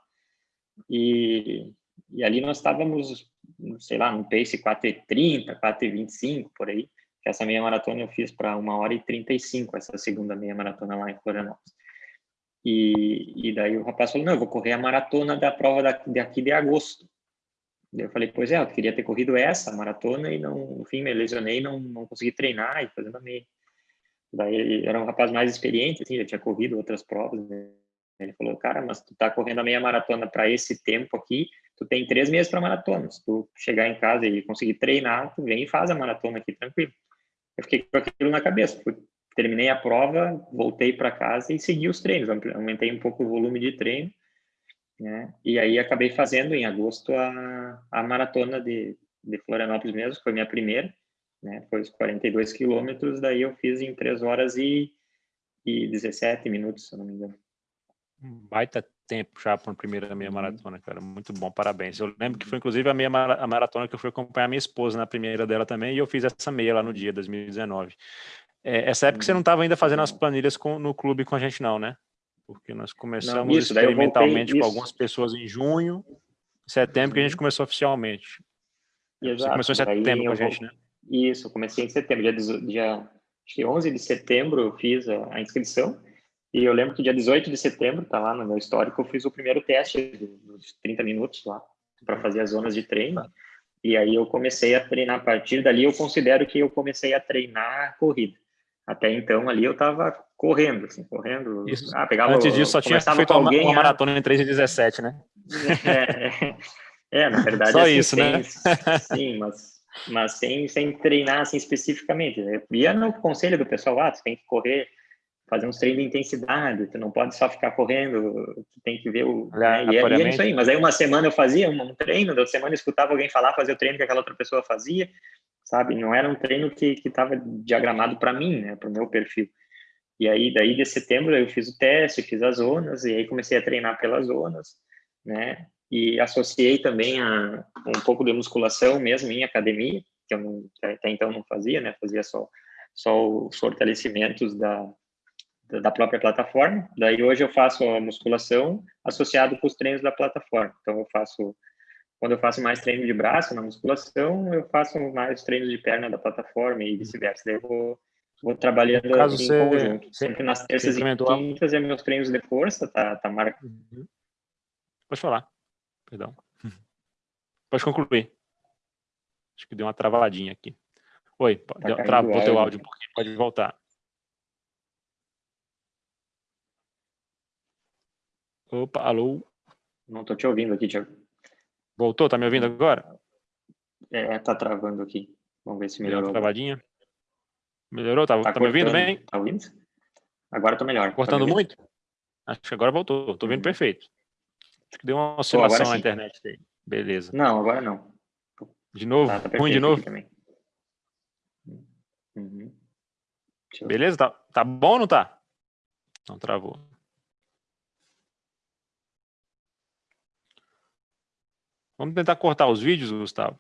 E, e ali nós estávamos sei lá, no pace 4,30, 4,25, por aí. Que essa meia maratona eu fiz para uma hora e 35, essa segunda meia maratona lá em Florianópolis. E, e daí o rapaz falou, não, eu vou correr a maratona da prova daqui, de agosto. Eu falei, pois é, eu queria ter corrido essa maratona e não, no fim me lesionei, não, não consegui treinar e fazendo a meia. Daí ele era um rapaz mais experiente, assim, já tinha corrido outras provas. Né? Ele falou, cara, mas tu tá correndo a meia maratona para esse tempo aqui, tu tem três meses para maratona. Se tu chegar em casa e conseguir treinar, tu vem e faz a maratona aqui tranquilo. Eu fiquei com aquilo na cabeça. Terminei a prova, voltei para casa e segui os treinos. Aumentei um pouco o volume de treino né? E aí acabei fazendo em agosto a, a maratona de, de Florianópolis mesmo, foi minha primeira, né? Foi os 42 quilômetros, daí eu fiz em 3 horas e, e 17 minutos, se eu não me engano. Baita tempo já para a primeira meia uhum. maratona, cara, muito bom, parabéns. Eu lembro que foi inclusive a meia a maratona que eu fui acompanhar minha esposa na primeira dela também, e eu fiz essa meia lá no dia, 2019. É, essa época você não estava ainda fazendo as planilhas com, no clube com a gente não, né? porque nós começamos não, isso, experimentalmente com algumas pessoas em junho, setembro, que a gente uhum. começou oficialmente. Exato. Você começou em setembro com a gente, né? Isso, eu comecei em setembro, dia, dia acho que 11 de setembro eu fiz a, a, inscrição, e eu lembro que dia 18 de setembro, tá lá no meu histórico, eu fiz o primeiro teste dos 30 minutos lá, para fazer as zonas de treino, e aí eu comecei a treinar, a partir dali eu considero que eu comecei a treinar a corrida. Até então ali eu estava correndo, assim, correndo. Isso. Ah, pegava, Antes disso só tinha feito uma, alguém, uma maratona em 3 e 17, né? É, é, é na verdade. Só assim, isso, né? Sim, mas, mas sem, sem treinar assim especificamente. Né? Eu ia no conselho do pessoal, ah, tu tem que correr, fazer uns treinos de intensidade, tu não pode só ficar correndo, tu tem que ver o... Né? E, é, e é isso aí, mas aí uma semana eu fazia um treino, da semana eu escutava alguém falar, fazer o treino que aquela outra pessoa fazia, sabe? Não era um treino que estava diagramado para mim, né? Para o meu perfil. E aí, daí de setembro, eu fiz o teste, fiz as zonas, e aí comecei a treinar pelas zonas, né? E associei também a um pouco de musculação mesmo em academia, que eu não, até então não fazia, né? Fazia só, só os fortalecimentos da, da própria plataforma. Daí hoje eu faço a musculação associado com os treinos da plataforma. Então eu faço quando eu faço mais treino de braço na musculação, eu faço mais treinos de perna da plataforma e vice-versa. Daí eu vou, vou trabalhando caso em você, conjunto. Sempre nas terças e quintas é meus treinos de força, tá, tá marcado. Uhum. Pode falar, perdão. Pode concluir. Acho que deu uma travadinha aqui. Oi, tá travou o teu áudio um pouquinho, pode voltar. Opa, alô? Não tô te ouvindo aqui, Tiago. Voltou? Tá me ouvindo agora? É, tá travando aqui. Vamos ver se melhorou. Deu travadinha. Melhorou? Tá, tá, tá me ouvindo bem? Tá ouvindo? Agora tá melhor. Cortando tá muito? Acho que agora voltou. Tô ouvindo uhum. perfeito. Acho que deu uma oscilação na internet aí. Beleza. Não, agora não. De novo? Tá, tá Ruim de novo? Uhum. Beleza? Tá, tá bom ou não tá? Não travou. Vamos tentar cortar os vídeos, Gustavo?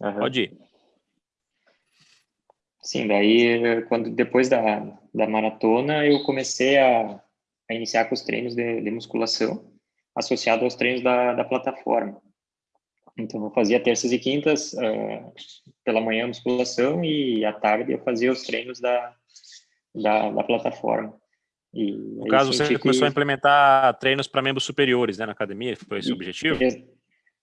Uhum. Pode ir. Sim, daí quando depois da, da maratona eu comecei a, a iniciar com os treinos de, de musculação associado aos treinos da, da plataforma. Então, eu fazia terças e quintas, uh, pela manhã musculação e à tarde eu fazia os treinos da, da, da plataforma. E no caso, você que... começou a implementar treinos para membros superiores né, na academia? Foi esse o objetivo? Ex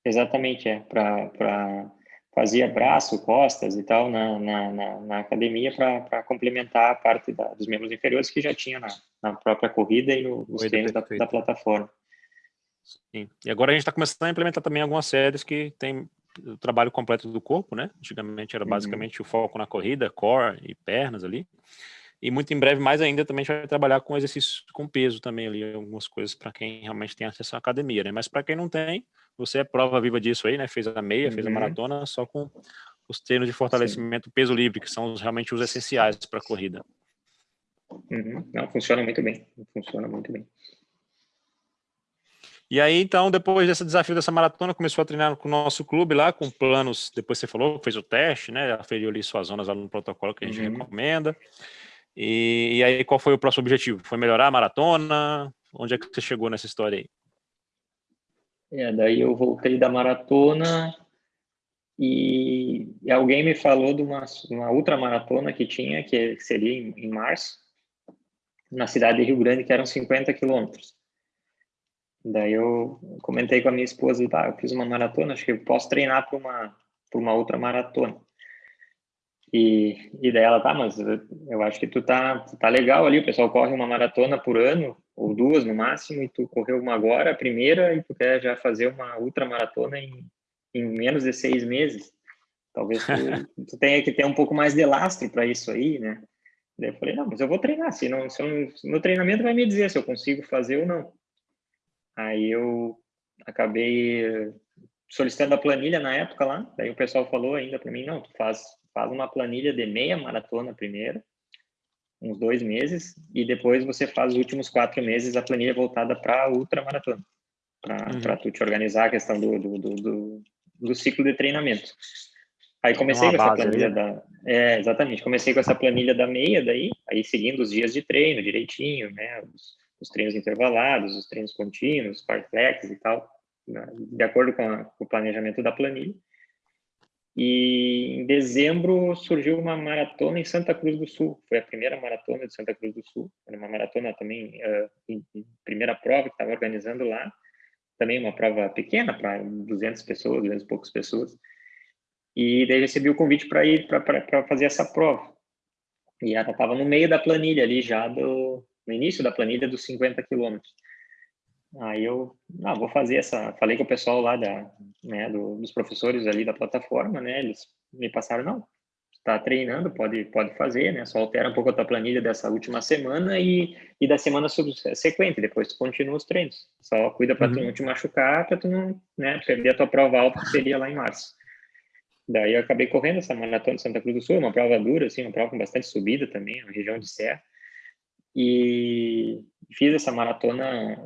exatamente, é. Para fazia braço, costas e tal na, na, na, na academia para complementar a parte da, dos membros inferiores que já tinha na, na própria corrida e no, nos treinos da, da plataforma. Sim. E agora a gente está começando a implementar também algumas séries que tem o trabalho completo do corpo, né? Antigamente era basicamente uhum. o foco na corrida, core e pernas ali. E muito em breve, mais ainda, também a gente vai trabalhar com exercícios com peso também ali, algumas coisas para quem realmente tem acesso à academia, né? Mas para quem não tem, você é prova viva disso aí, né? Fez a meia, uhum. fez a uhum. maratona, só com os treinos de fortalecimento Sim. peso livre, que são realmente os essenciais para a corrida. Uhum. Não, funciona muito bem, funciona muito bem. E aí, então, depois desse desafio dessa maratona, começou a treinar com o nosso clube lá, com planos, depois você falou, fez o teste, né, aferiu ali suas zonas lá no protocolo que a gente uhum. recomenda. E, e, aí, qual foi o próximo objetivo? Foi melhorar a maratona? Onde é que você chegou nessa história aí? É, daí eu voltei da maratona, E, e, alguém me falou de uma, uma ultramaratona que tinha, que seria em, em, março, na cidade de Rio Grande, que eram 50 quilômetros. Daí eu comentei com a minha esposa, ah, eu fiz uma maratona, acho que eu posso treinar para uma, uma outra maratona. E, e daí ela, tá, mas eu acho que tu tá, tá legal ali, o pessoal corre uma maratona por ano, ou duas no máximo, e tu correu uma agora, a primeira, e tu quer já fazer uma ultramaratona em em menos de seis meses. Talvez tu, tu tenha que ter um pouco mais de lastro para isso aí, né? Daí eu falei, não, mas eu vou treinar, se não, se eu, meu treinamento vai me dizer se eu consigo fazer ou não. Aí eu acabei solicitando a planilha na época lá, daí o pessoal falou ainda para mim, não, tu faz, faz uma planilha de meia maratona primeiro, uns dois meses, e depois você faz os últimos quatro meses a planilha voltada para ultra maratona, para uhum. tu te organizar a questão do, do, do, do do ciclo de treinamento. Aí comecei com essa planilha ali. da... É, exatamente. Comecei com essa planilha da meia daí, aí seguindo os dias de treino direitinho, né? Os, os treinos intervalados, os treinos contínuos, flex e tal, né? de acordo com, a, com, o planejamento da planilha. E em dezembro surgiu uma maratona em Santa Cruz do Sul. Foi a primeira maratona de Santa Cruz do Sul. Era uma maratona também, uh, em, em primeira prova que estava organizando lá também uma prova pequena, para 200 pessoas, 200 e poucas pessoas. E daí recebi o convite para ir para fazer essa prova. E ela estava no meio da planilha ali, já do, no início da planilha dos 50 quilômetros. Aí eu, ah, vou fazer essa, falei com o pessoal lá da, né, do, dos professores ali da plataforma, né, eles me passaram, não, está treinando, pode, pode fazer, né? Só altera um pouco a tua planilha dessa última semana e, e da semana subsequente, depois tu continua os treinos. Só cuida para uhum. tu não te machucar, para tu não né, perder a tua prova alta, que seria lá em março. Daí eu acabei correndo essa maratona de Santa Cruz do Sul, uma prova dura, assim, uma prova com bastante subida também, uma região de serra. E fiz essa maratona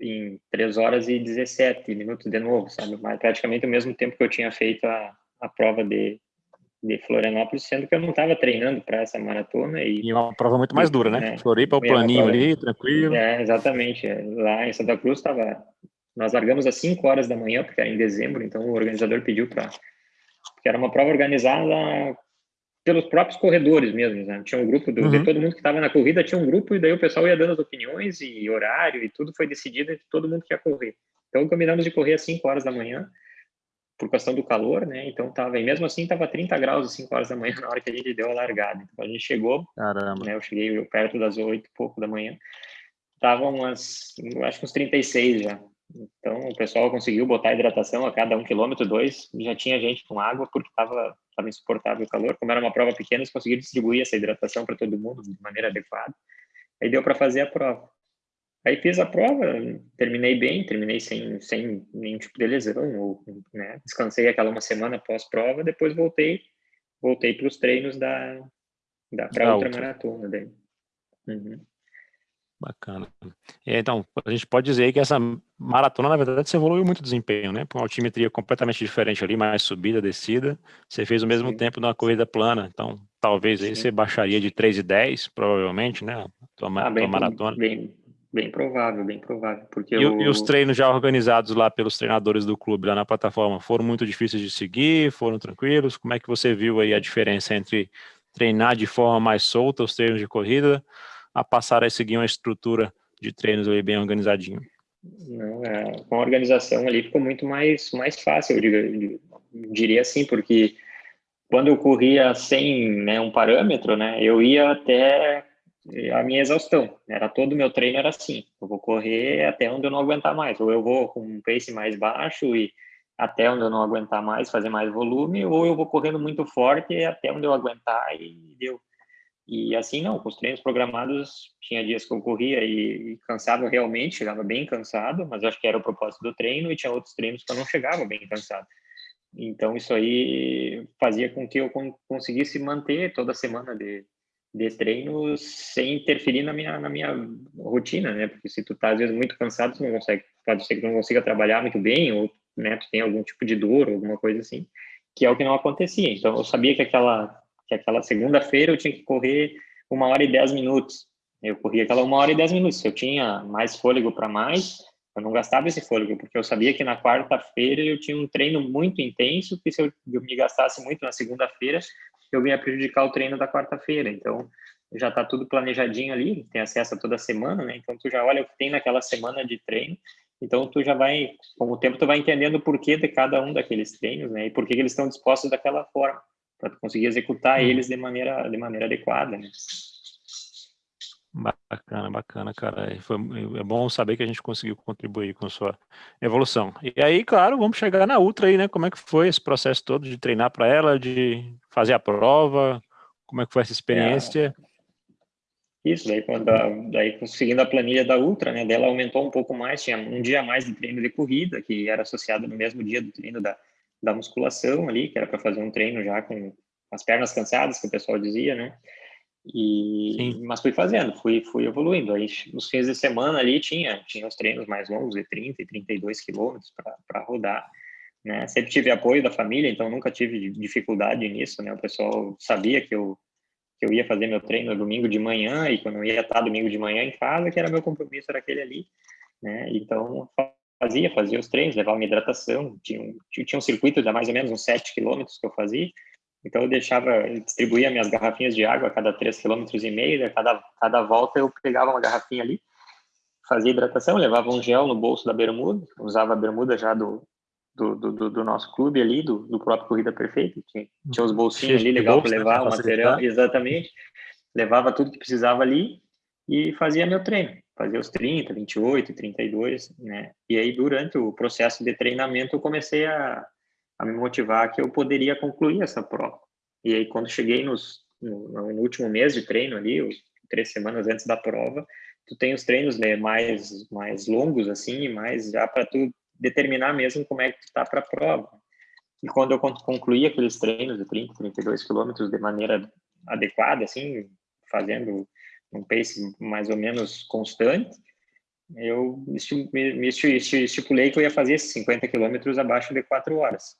em 3 horas e 17 minutos de novo, sabe? Mas praticamente o mesmo tempo que eu tinha feito a, a prova de, de Florianópolis, sendo que eu não estava treinando para essa maratona. E, e uma prova muito mais dura, né? É, Floripa, o planinho prova, ali, tranquilo. É, exatamente. Lá em Santa Cruz estava... Nós largamos às 5 horas da manhã, porque era em dezembro, então o organizador pediu para... Porque era uma prova organizada pelos próprios corredores mesmo, né? Tinha um grupo do, uhum. de todo mundo que estava na corrida, tinha um grupo, e daí o pessoal ia dando as opiniões e horário, e tudo foi decidido entre todo mundo que ia correr. Então combinamos de correr às 5 horas da manhã, por questão do calor, né? Então tava, e mesmo assim tava 30 graus às 5 horas da manhã na hora que a gente deu a largada. Então a gente chegou, Caramba. né? Eu cheguei perto das 8 e pouco da manhã. Tava umas, acho que uns 36 já. Então o pessoal conseguiu botar hidratação a cada um quilômetro, dois, já tinha gente com água porque tava, tava insuportável o calor. Como era uma prova pequena, eles conseguiram distribuir essa hidratação para todo mundo de maneira adequada. Aí deu para fazer a prova. Aí fiz a prova, terminei bem, terminei sem, sem nenhum tipo de lesão, ou, né, descansei aquela uma semana pós-prova, depois voltei voltei para os treinos da, da para outra maratona daí. Uhum. Bacana. Então, a gente pode dizer que essa maratona, na verdade, você evoluiu muito o desempenho, né? Com uma altimetria completamente diferente ali, mais subida, descida. Você fez o mesmo Sim. tempo numa corrida plana, então talvez aí você baixaria de 3 e 10, provavelmente, né? Tua, ah, tua maratona. Bem, Bem provável, bem provável. Porque e, eu... e, os treinos já organizados lá pelos treinadores do clube, lá na plataforma, foram muito difíceis de seguir? Foram tranquilos? Como é que você viu aí a diferença entre treinar de forma mais solta os treinos de corrida, a passar a seguir uma estrutura de treinos ali bem organizadinho? É, com a organização ali ficou muito mais, mais fácil, eu, digo, eu diria assim, porque quando eu corria sem né, um parâmetro, né, eu ia até a minha exaustão. Era todo o meu treino era assim. Eu vou correr até onde eu não aguentar mais. Ou eu vou com um pace mais baixo e até onde eu não aguentar mais, fazer mais volume, ou eu vou correndo muito forte até onde eu aguentar e deu. E assim não, com os treinos programados, tinha dias que eu corria e, e cansava realmente, chegava bem cansado, mas acho que era o propósito do treino, e tinha outros treinos que eu não chegava bem cansado. Então isso aí fazia com que eu conseguisse manter toda semana de, de treino sem interferir na minha, na minha rotina, né? Porque se tu tá, às vezes, muito cansado, tu não consegue, pode ser que tu não consiga trabalhar muito bem, ou, né, tu tem algum tipo de dor, alguma coisa assim, que é o que não acontecia. Então, eu sabia que aquela, que aquela segunda-feira eu tinha que correr uma hora e dez minutos. Eu corria aquela uma hora e dez minutos. Se eu tinha mais fôlego para mais, Eu não gastava esse fôlego, porque eu sabia que na quarta-feira eu tinha um treino muito intenso, que se eu, me gastasse muito na segunda-feira, eu ia prejudicar o treino da quarta-feira. Então, já está tudo planejadinho ali, tem acesso a toda semana, né? Então, tu já olha o que tem naquela semana de treino, então tu já vai, com o tempo, tu vai entendendo o porquê de cada um daqueles treinos, né? E por que eles estão dispostos daquela forma, para conseguir executar hum. eles de maneira, de maneira adequada, né? Bacana, bacana, cara. Foi, é bom saber que a gente conseguiu contribuir com sua evolução. E aí, claro, vamos chegar na Ultra aí, né? Como é que foi esse processo todo de treinar para ela, de fazer a prova? Como é que foi essa experiência? É, isso, daí, quando a, daí conseguindo a planilha da Ultra, né? Dela aumentou um pouco mais, tinha um dia a mais de treino de corrida, que era associado no mesmo dia do treino da, da musculação ali, que era para fazer um treino já com as pernas cansadas, que o pessoal dizia, né? E, Sim. mas fui fazendo, fui, fui evoluindo. Aí, nos fins de semana ali tinha, tinha os treinos mais longos, de 30 e 32 quilômetros para rodar. Né? Sempre tive apoio da família, então nunca tive dificuldade nisso. Né? O pessoal sabia que eu, que eu ia fazer meu treino domingo de manhã e quando eu ia estar domingo de manhã em casa, que era meu compromisso, era aquele ali. Né? Então, fazia, fazia os treinos, levava minha hidratação. Tinha um, tinha um circuito de mais ou menos uns 7 quilômetros que eu fazia então eu deixava, eu distribuía minhas garrafinhas de água a cada 3,5 km e meio, a cada, cada volta eu pegava uma garrafinha ali, fazia hidratação, levava um gel no bolso da bermuda, usava a bermuda já do, do, do, do nosso clube ali, do, do próprio Corrida Perfeita, tinha, tinha os bolsinhos ali legal para né, levar o material, exatamente, levava tudo que precisava ali e fazia meu treino, fazia os 30, 28, 32, né, e aí durante o processo de treinamento eu comecei a a me motivar que eu poderia concluir essa prova. E aí, quando cheguei nos, no, no último mês de treino ali, três semanas antes da prova, tu tem os treinos né, mais, mais longos, assim, mais já para tu determinar mesmo como é que tu tá para a prova. E quando eu concluí aqueles treinos de 30, 32 quilômetros de maneira adequada, assim, fazendo um pace mais ou menos constante, eu estipulei que eu ia fazer 50 quilômetros abaixo de 4 horas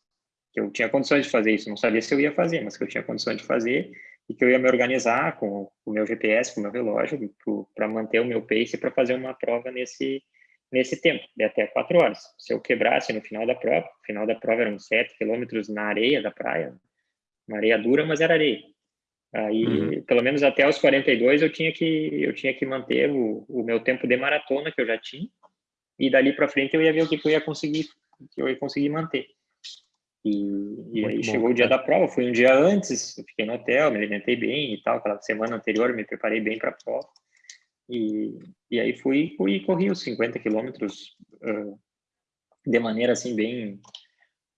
que eu tinha condições de fazer isso, não sabia se eu ia fazer, mas que eu tinha condições de fazer e que eu ia me organizar com o meu GPS, com o meu relógio, para manter o meu pace para fazer uma prova nesse nesse tempo, de até quatro horas. Se eu quebrasse no final da prova, no final da prova eram sete quilômetros na areia da praia, uma areia dura, mas era areia. Aí, uhum. pelo menos até os 42, eu tinha que eu tinha que manter o, o meu tempo de maratona que eu já tinha, e dali para frente eu ia ver o que, que eu ia conseguir, que eu ia conseguir manter. E, e aí bom, chegou o dia da prova, fui um dia antes, fiquei no hotel, me alimentei bem e tal, aquela semana anterior me preparei bem para a prova. E, e aí fui, fui e corri os 50 quilômetros uh, de maneira assim bem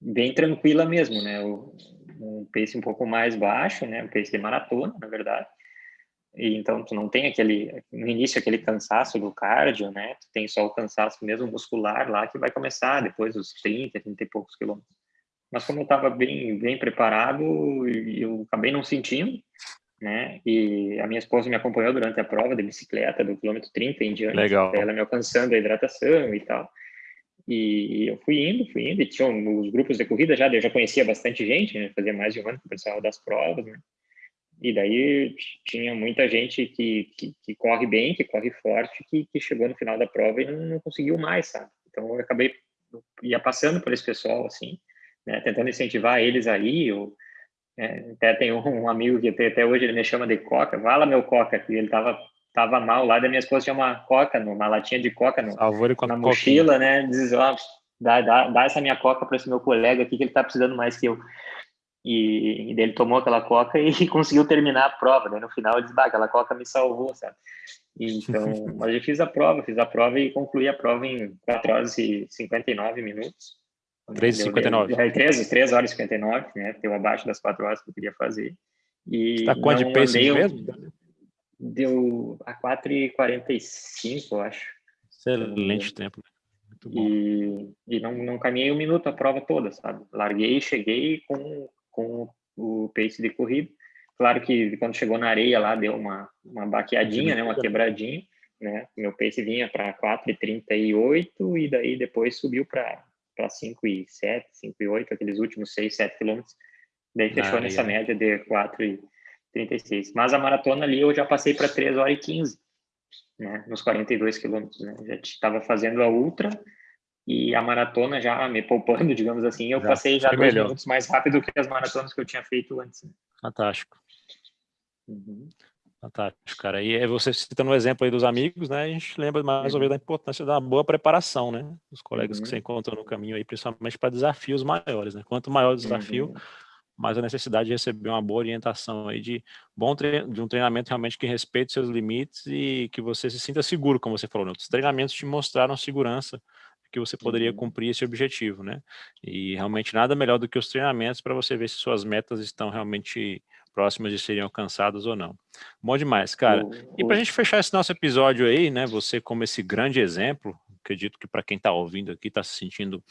bem tranquila mesmo, né? O, um pace um pouco mais baixo, né? Um pace de maratona, na verdade. E então tu não tem aquele no início aquele cansaço do cardio, né? Tu tem só o cansaço mesmo muscular lá que vai começar depois dos 30, 30 e poucos quilômetros mas como eu estava bem bem preparado, eu acabei não sentindo, né? E a minha esposa me acompanhou durante a prova de bicicleta do quilômetro 30 em diante, Legal. ela me alcançando a hidratação e tal. E eu fui indo, fui indo, e tinha os grupos de corrida já, eu já conhecia bastante gente, né? Fazia mais de um ano que o pessoal das provas, né? E daí tinha muita gente que, que, que corre bem, que corre forte, que, que chegou no final da prova e não, não conseguiu mais, sabe? Então eu acabei ia passando por esse pessoal assim, né, tentando incentivar eles aí. Eu, é, até tem um, amigo que até, até, hoje ele me chama de Coca, fala meu Coca, que ele tava, tava mal lá, da minha esposa tinha uma Coca, uma latinha de Coca no, na mochila, né, diz, ó, dá, dá, dá essa minha Coca para esse meu colega aqui, que ele tá precisando mais que eu. E, e ele tomou aquela coca e conseguiu terminar a prova. Né? No final ele disse, bah, aquela coca me salvou, sabe? Então, mas eu fiz a prova, fiz a prova e concluí a prova em 4 horas e 59 minutos. 3h59. É, 3, 3 horas e 59, né? Deu abaixo das 4 horas que eu queria fazer. E Está quanto de pace mesmo? Deu a 4h45, eu acho. Excelente e, tempo. Muito bom. E, e não, não caminhei um minuto a prova toda, sabe? Larguei, cheguei com, com o pace de corrida. Claro que quando chegou na areia lá deu uma, uma baqueadinha, né? Uma quebradinha, né? Meu pace vinha para 4,38 e daí depois subiu para para 5 e 7, 5 e 8, aqueles últimos 6, 7 quilômetros. Daí fechou ah, nessa média de 4 e 36. Mas a maratona ali eu já passei para 3 horas e 15. né, nos 42 quilômetros, né? Já estava fazendo a ultra e a maratona já me poupando, digamos assim, eu já passei já dois melhor. minutos mais rápido que as maratonas que eu tinha feito antes. Né? Fantástico. Uhum. Fantástico, cara. E você citando o exemplo aí dos amigos, né? A gente lembra mais ou menos da importância da boa preparação, né? Dos colegas uhum. que você encontra no caminho aí, principalmente para desafios maiores, né? Quanto maior o desafio, uhum. Mais a necessidade de receber uma boa orientação aí de bom de um treinamento realmente que respeite seus limites e que você se sinta seguro, como você falou. Né? Os treinamentos te mostraram segurança que você poderia uhum. cumprir esse objetivo, né? E realmente nada melhor do que os treinamentos para você ver se suas metas estão realmente próximas de serem alcançadas ou não. Bom demais, cara. E para a gente fechar esse nosso episódio aí, né, você como esse grande exemplo, acredito que para quem está ouvindo aqui está se sentindo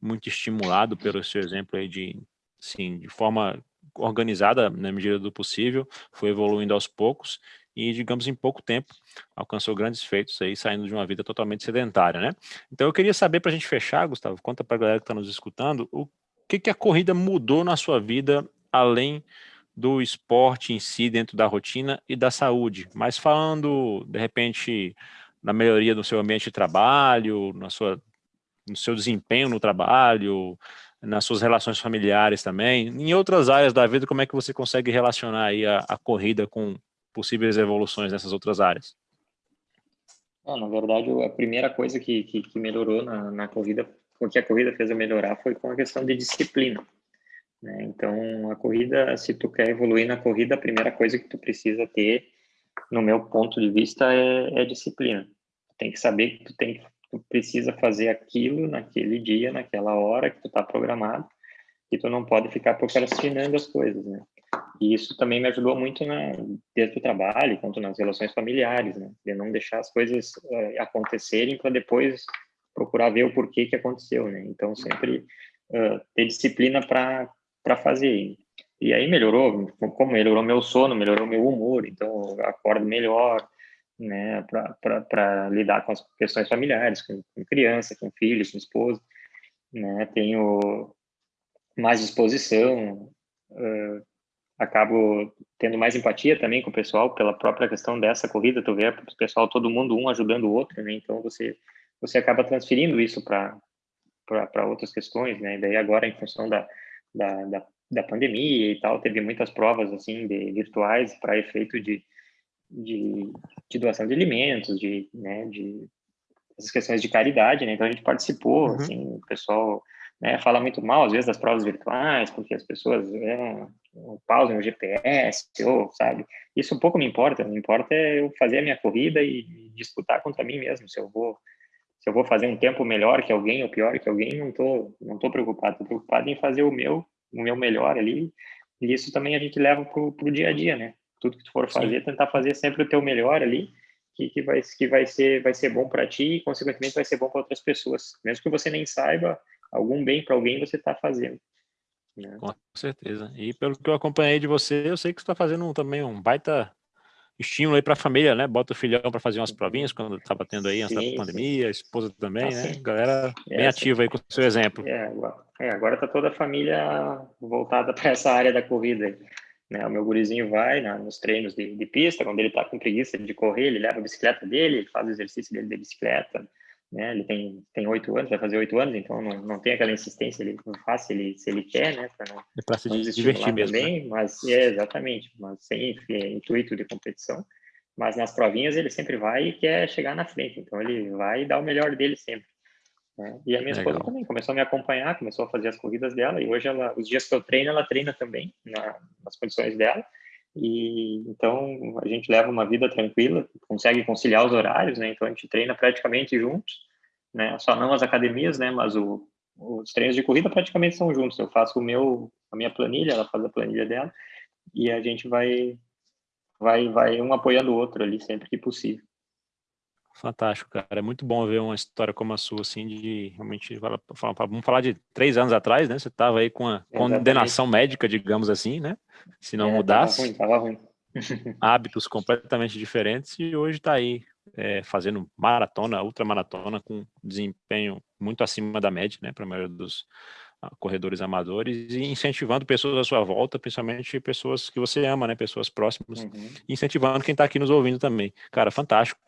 muito estimulado pelo seu exemplo aí de, assim, de forma organizada na medida do possível, foi evoluindo aos poucos e, digamos, em pouco tempo, alcançou grandes feitos aí, saindo de uma vida totalmente sedentária, né? Então eu queria saber, para a gente fechar, Gustavo, conta para a galera que está nos escutando, o que, que a corrida mudou na sua vida, além do esporte em si dentro da rotina e da saúde, mas falando, de repente, na melhoria do seu ambiente de trabalho, na sua, no seu desempenho no trabalho, nas suas relações familiares também, em outras áreas da vida, como é que você consegue relacionar aí a, a corrida com possíveis evoluções nessas outras áreas? Ah, na verdade, a primeira coisa que, que, que melhorou na, na corrida, o que a corrida fez a melhorar foi com a questão de disciplina. Né? Então, a corrida, se tu quer evoluir na corrida, a primeira coisa que tu precisa ter, no meu ponto de vista, é, é disciplina. Tem que saber que tu, tem, tu precisa fazer aquilo naquele dia, naquela hora que tu está programado, e tu não pode ficar procrastinando as coisas, né? E isso também me ajudou muito na, desde o trabalho, quanto nas relações familiares, né? De não deixar as coisas uh, acontecerem para depois procurar ver o porquê que aconteceu, né? Então, sempre uh, ter disciplina para fazer. E aí melhorou, como melhorou meu sono, melhorou meu humor, então eu acordo melhor, né, para lidar com as questões familiares, com, com criança, com filhos, com esposa, né, tenho mais disposição, uh, acabo tendo mais empatia também com o pessoal pela própria questão dessa corrida, tu vê o pessoal, todo mundo um ajudando o outro, né, então você você acaba transferindo isso para outras questões, né, e daí agora em função da da, da, da pandemia e tal, teve muitas provas assim de virtuais para efeito de, de, de, doação de alimentos, de, né, de essas questões de caridade, né? Então a gente participou, uhum. assim, o pessoal né, fala muito mal às vezes das provas virtuais, porque as pessoas pausam o GPS, ou sabe? Isso um pouco me importa, me importa é eu fazer a minha corrida e disputar contra mim mesmo, se eu vou se eu vou fazer um tempo melhor que alguém ou pior que alguém, não tô, não tô preocupado, tô preocupado em fazer o meu, o meu melhor ali, e isso também a gente leva pro, pro dia a dia, né? Tudo que tu for fazer, Sim. tentar fazer sempre o teu melhor ali, que, que, vai, que vai, ser, vai ser bom para ti e, consequentemente, vai ser bom para outras pessoas. Mesmo que você nem saiba, algum bem para alguém você está fazendo. Né? Com certeza. E pelo que eu acompanhei de você, eu sei que você está fazendo também um baita estímulo aí para a família, né? Bota o filhão para fazer umas provinhas quando estava tendo aí antes da pandemia, a esposa também, ah, né? Sim. Galera é, bem ativa aí com o seu exemplo. É, agora está é, toda a família voltada para essa área da corrida. Né? O meu gurizinho vai na, nos treinos de, de pista, quando ele está com preguiça de correr, ele leva a bicicleta dele, ele faz o exercício dele de bicicleta, né? Ele tem tem oito anos, vai fazer oito anos, então não, não tem aquela insistência, ele faz se ele se ele quer, né? Para não, é para se não divertir mesmo. Também, né? Mas é exatamente, mas sem intuito de competição. Mas nas provinhas ele sempre vai e quer chegar na frente, então ele vai dar o melhor dele sempre. Né? E a minha Legal. esposa também começou a me acompanhar, começou a fazer as corridas dela e hoje ela, os dias que eu treino, ela treina também na, nas condições dela. E então a gente leva uma vida tranquila, consegue conciliar os horários, né? Então a gente treina praticamente juntos, né? Só não as academias, né? Mas o, os treinos de corrida praticamente são juntos. Eu faço o meu, a minha planilha, ela faz a planilha dela e a gente vai, vai, vai um apoiando o outro ali sempre que possível. Fantástico, cara. É muito bom ver uma história como a sua, assim, de realmente, vamos falar de três anos atrás, né? Você estava aí com a condenação médica, digamos assim, né? Se não é, mudasse. Tava ruim, tava ruim. hábitos completamente diferentes e hoje está aí é, fazendo maratona, ultramaratona com desempenho muito acima da média, né? Para a maioria dos ah, corredores amadores e incentivando pessoas à sua volta, principalmente pessoas que você ama, né? Pessoas próximas, uhum. incentivando quem está aqui nos ouvindo também. Cara, fantástico.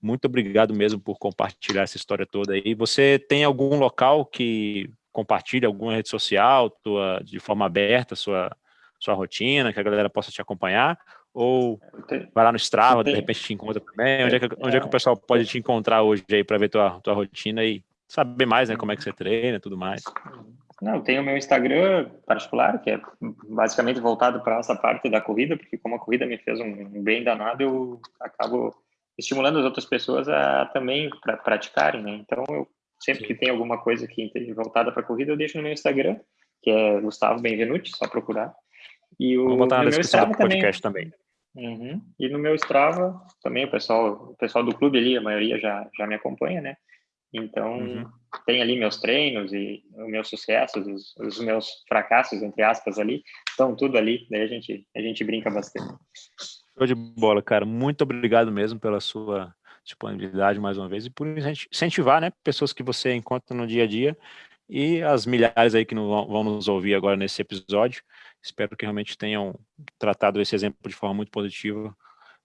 Muito obrigado mesmo por compartilhar essa história toda aí. Você tem algum local que compartilha alguma rede social, tua, de forma aberta, sua, sua rotina, que a galera possa te acompanhar? Ou vai lá no Strava, de repente te encontra também? Onde é que, onde é que o pessoal pode te encontrar hoje aí para ver tua, tua rotina e saber mais, né, como é que você treina e tudo mais? Não, tem o meu Instagram particular, que é basicamente voltado para essa parte da corrida, porque como a corrida me fez um bem danado, eu acabo estimulando as outras pessoas a também pra, praticarem, né? Então, eu sempre que tem alguma coisa que voltada para corrida, eu deixo no meu Instagram, que é Gustavo Benvenuti, só procurar. E o, Vou botar na descrição do podcast também. também. Uhum. E no meu Strava, também o pessoal, o pessoal do clube ali, a maioria já, já me acompanha, né? Então, uhum. tem ali meus treinos e os meus sucessos, os, os, meus fracassos, entre aspas, ali, estão tudo ali, daí a gente, a gente brinca bastante. Show de bola, cara. Muito obrigado mesmo pela sua disponibilidade mais uma vez e por incentivar, né, pessoas que você encontra no dia a dia e as milhares aí que vão nos ouvir agora nesse episódio. Espero que realmente tenham tratado esse exemplo de forma muito positiva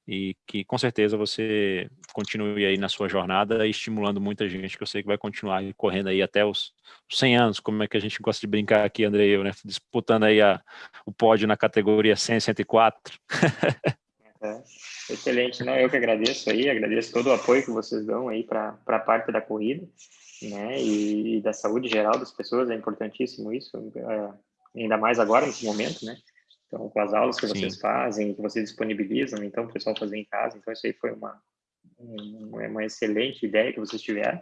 e que com certeza você continue aí na sua jornada estimulando muita gente que eu sei que vai continuar correndo aí até os 100 anos, como é que a gente gosta de brincar aqui, André e eu, né, disputando aí a, o pódio na categoria 100, 104. É, excelente, não, eu que agradeço aí, agradeço todo o apoio que vocês dão aí para a parte da corrida, né, e, e, da saúde geral das pessoas, é importantíssimo isso, é, ainda mais agora, nesse momento, né, então, com as aulas que Sim. vocês fazem, que vocês disponibilizam, então, o pessoal fazer em casa. Então, isso aí foi uma, uma excelente ideia que vocês tiveram.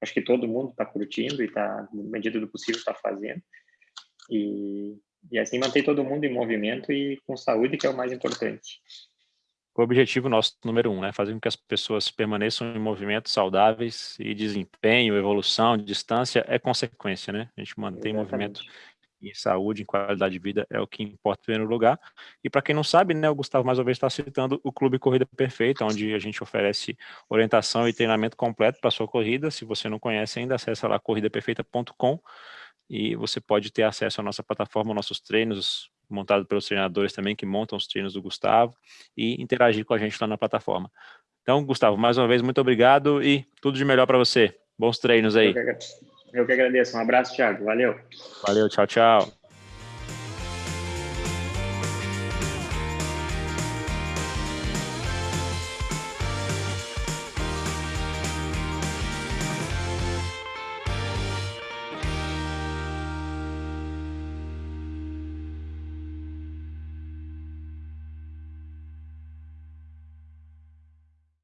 Acho que todo mundo está curtindo e está, na medida do possível, está fazendo. E, e assim manter todo mundo em movimento e com saúde, que é o mais importante. O objetivo nosso número um, né? Fazer com que as pessoas permaneçam em movimentos saudáveis e desempenho, evolução, distância é consequência, né? A gente mantém Exatamente. movimento em saúde, em qualidade de vida, é o que importa em primeiro lugar. E para quem não sabe, né, o Gustavo mais uma vez está citando o Clube Corrida Perfeita, onde a gente oferece orientação e treinamento completo para sua corrida. Se você não conhece ainda, acessa lá corridaperfeita.com e você pode ter acesso à nossa plataforma, nossos treinos, montados pelos treinadores também, que montam os treinos do Gustavo, e interagir com a gente lá na plataforma. Então, Gustavo, mais uma vez, muito obrigado e tudo de melhor para você. Bons treinos aí. Eu que agradeço. Um abraço, Thiago. Valeu. Valeu, tchau, tchau.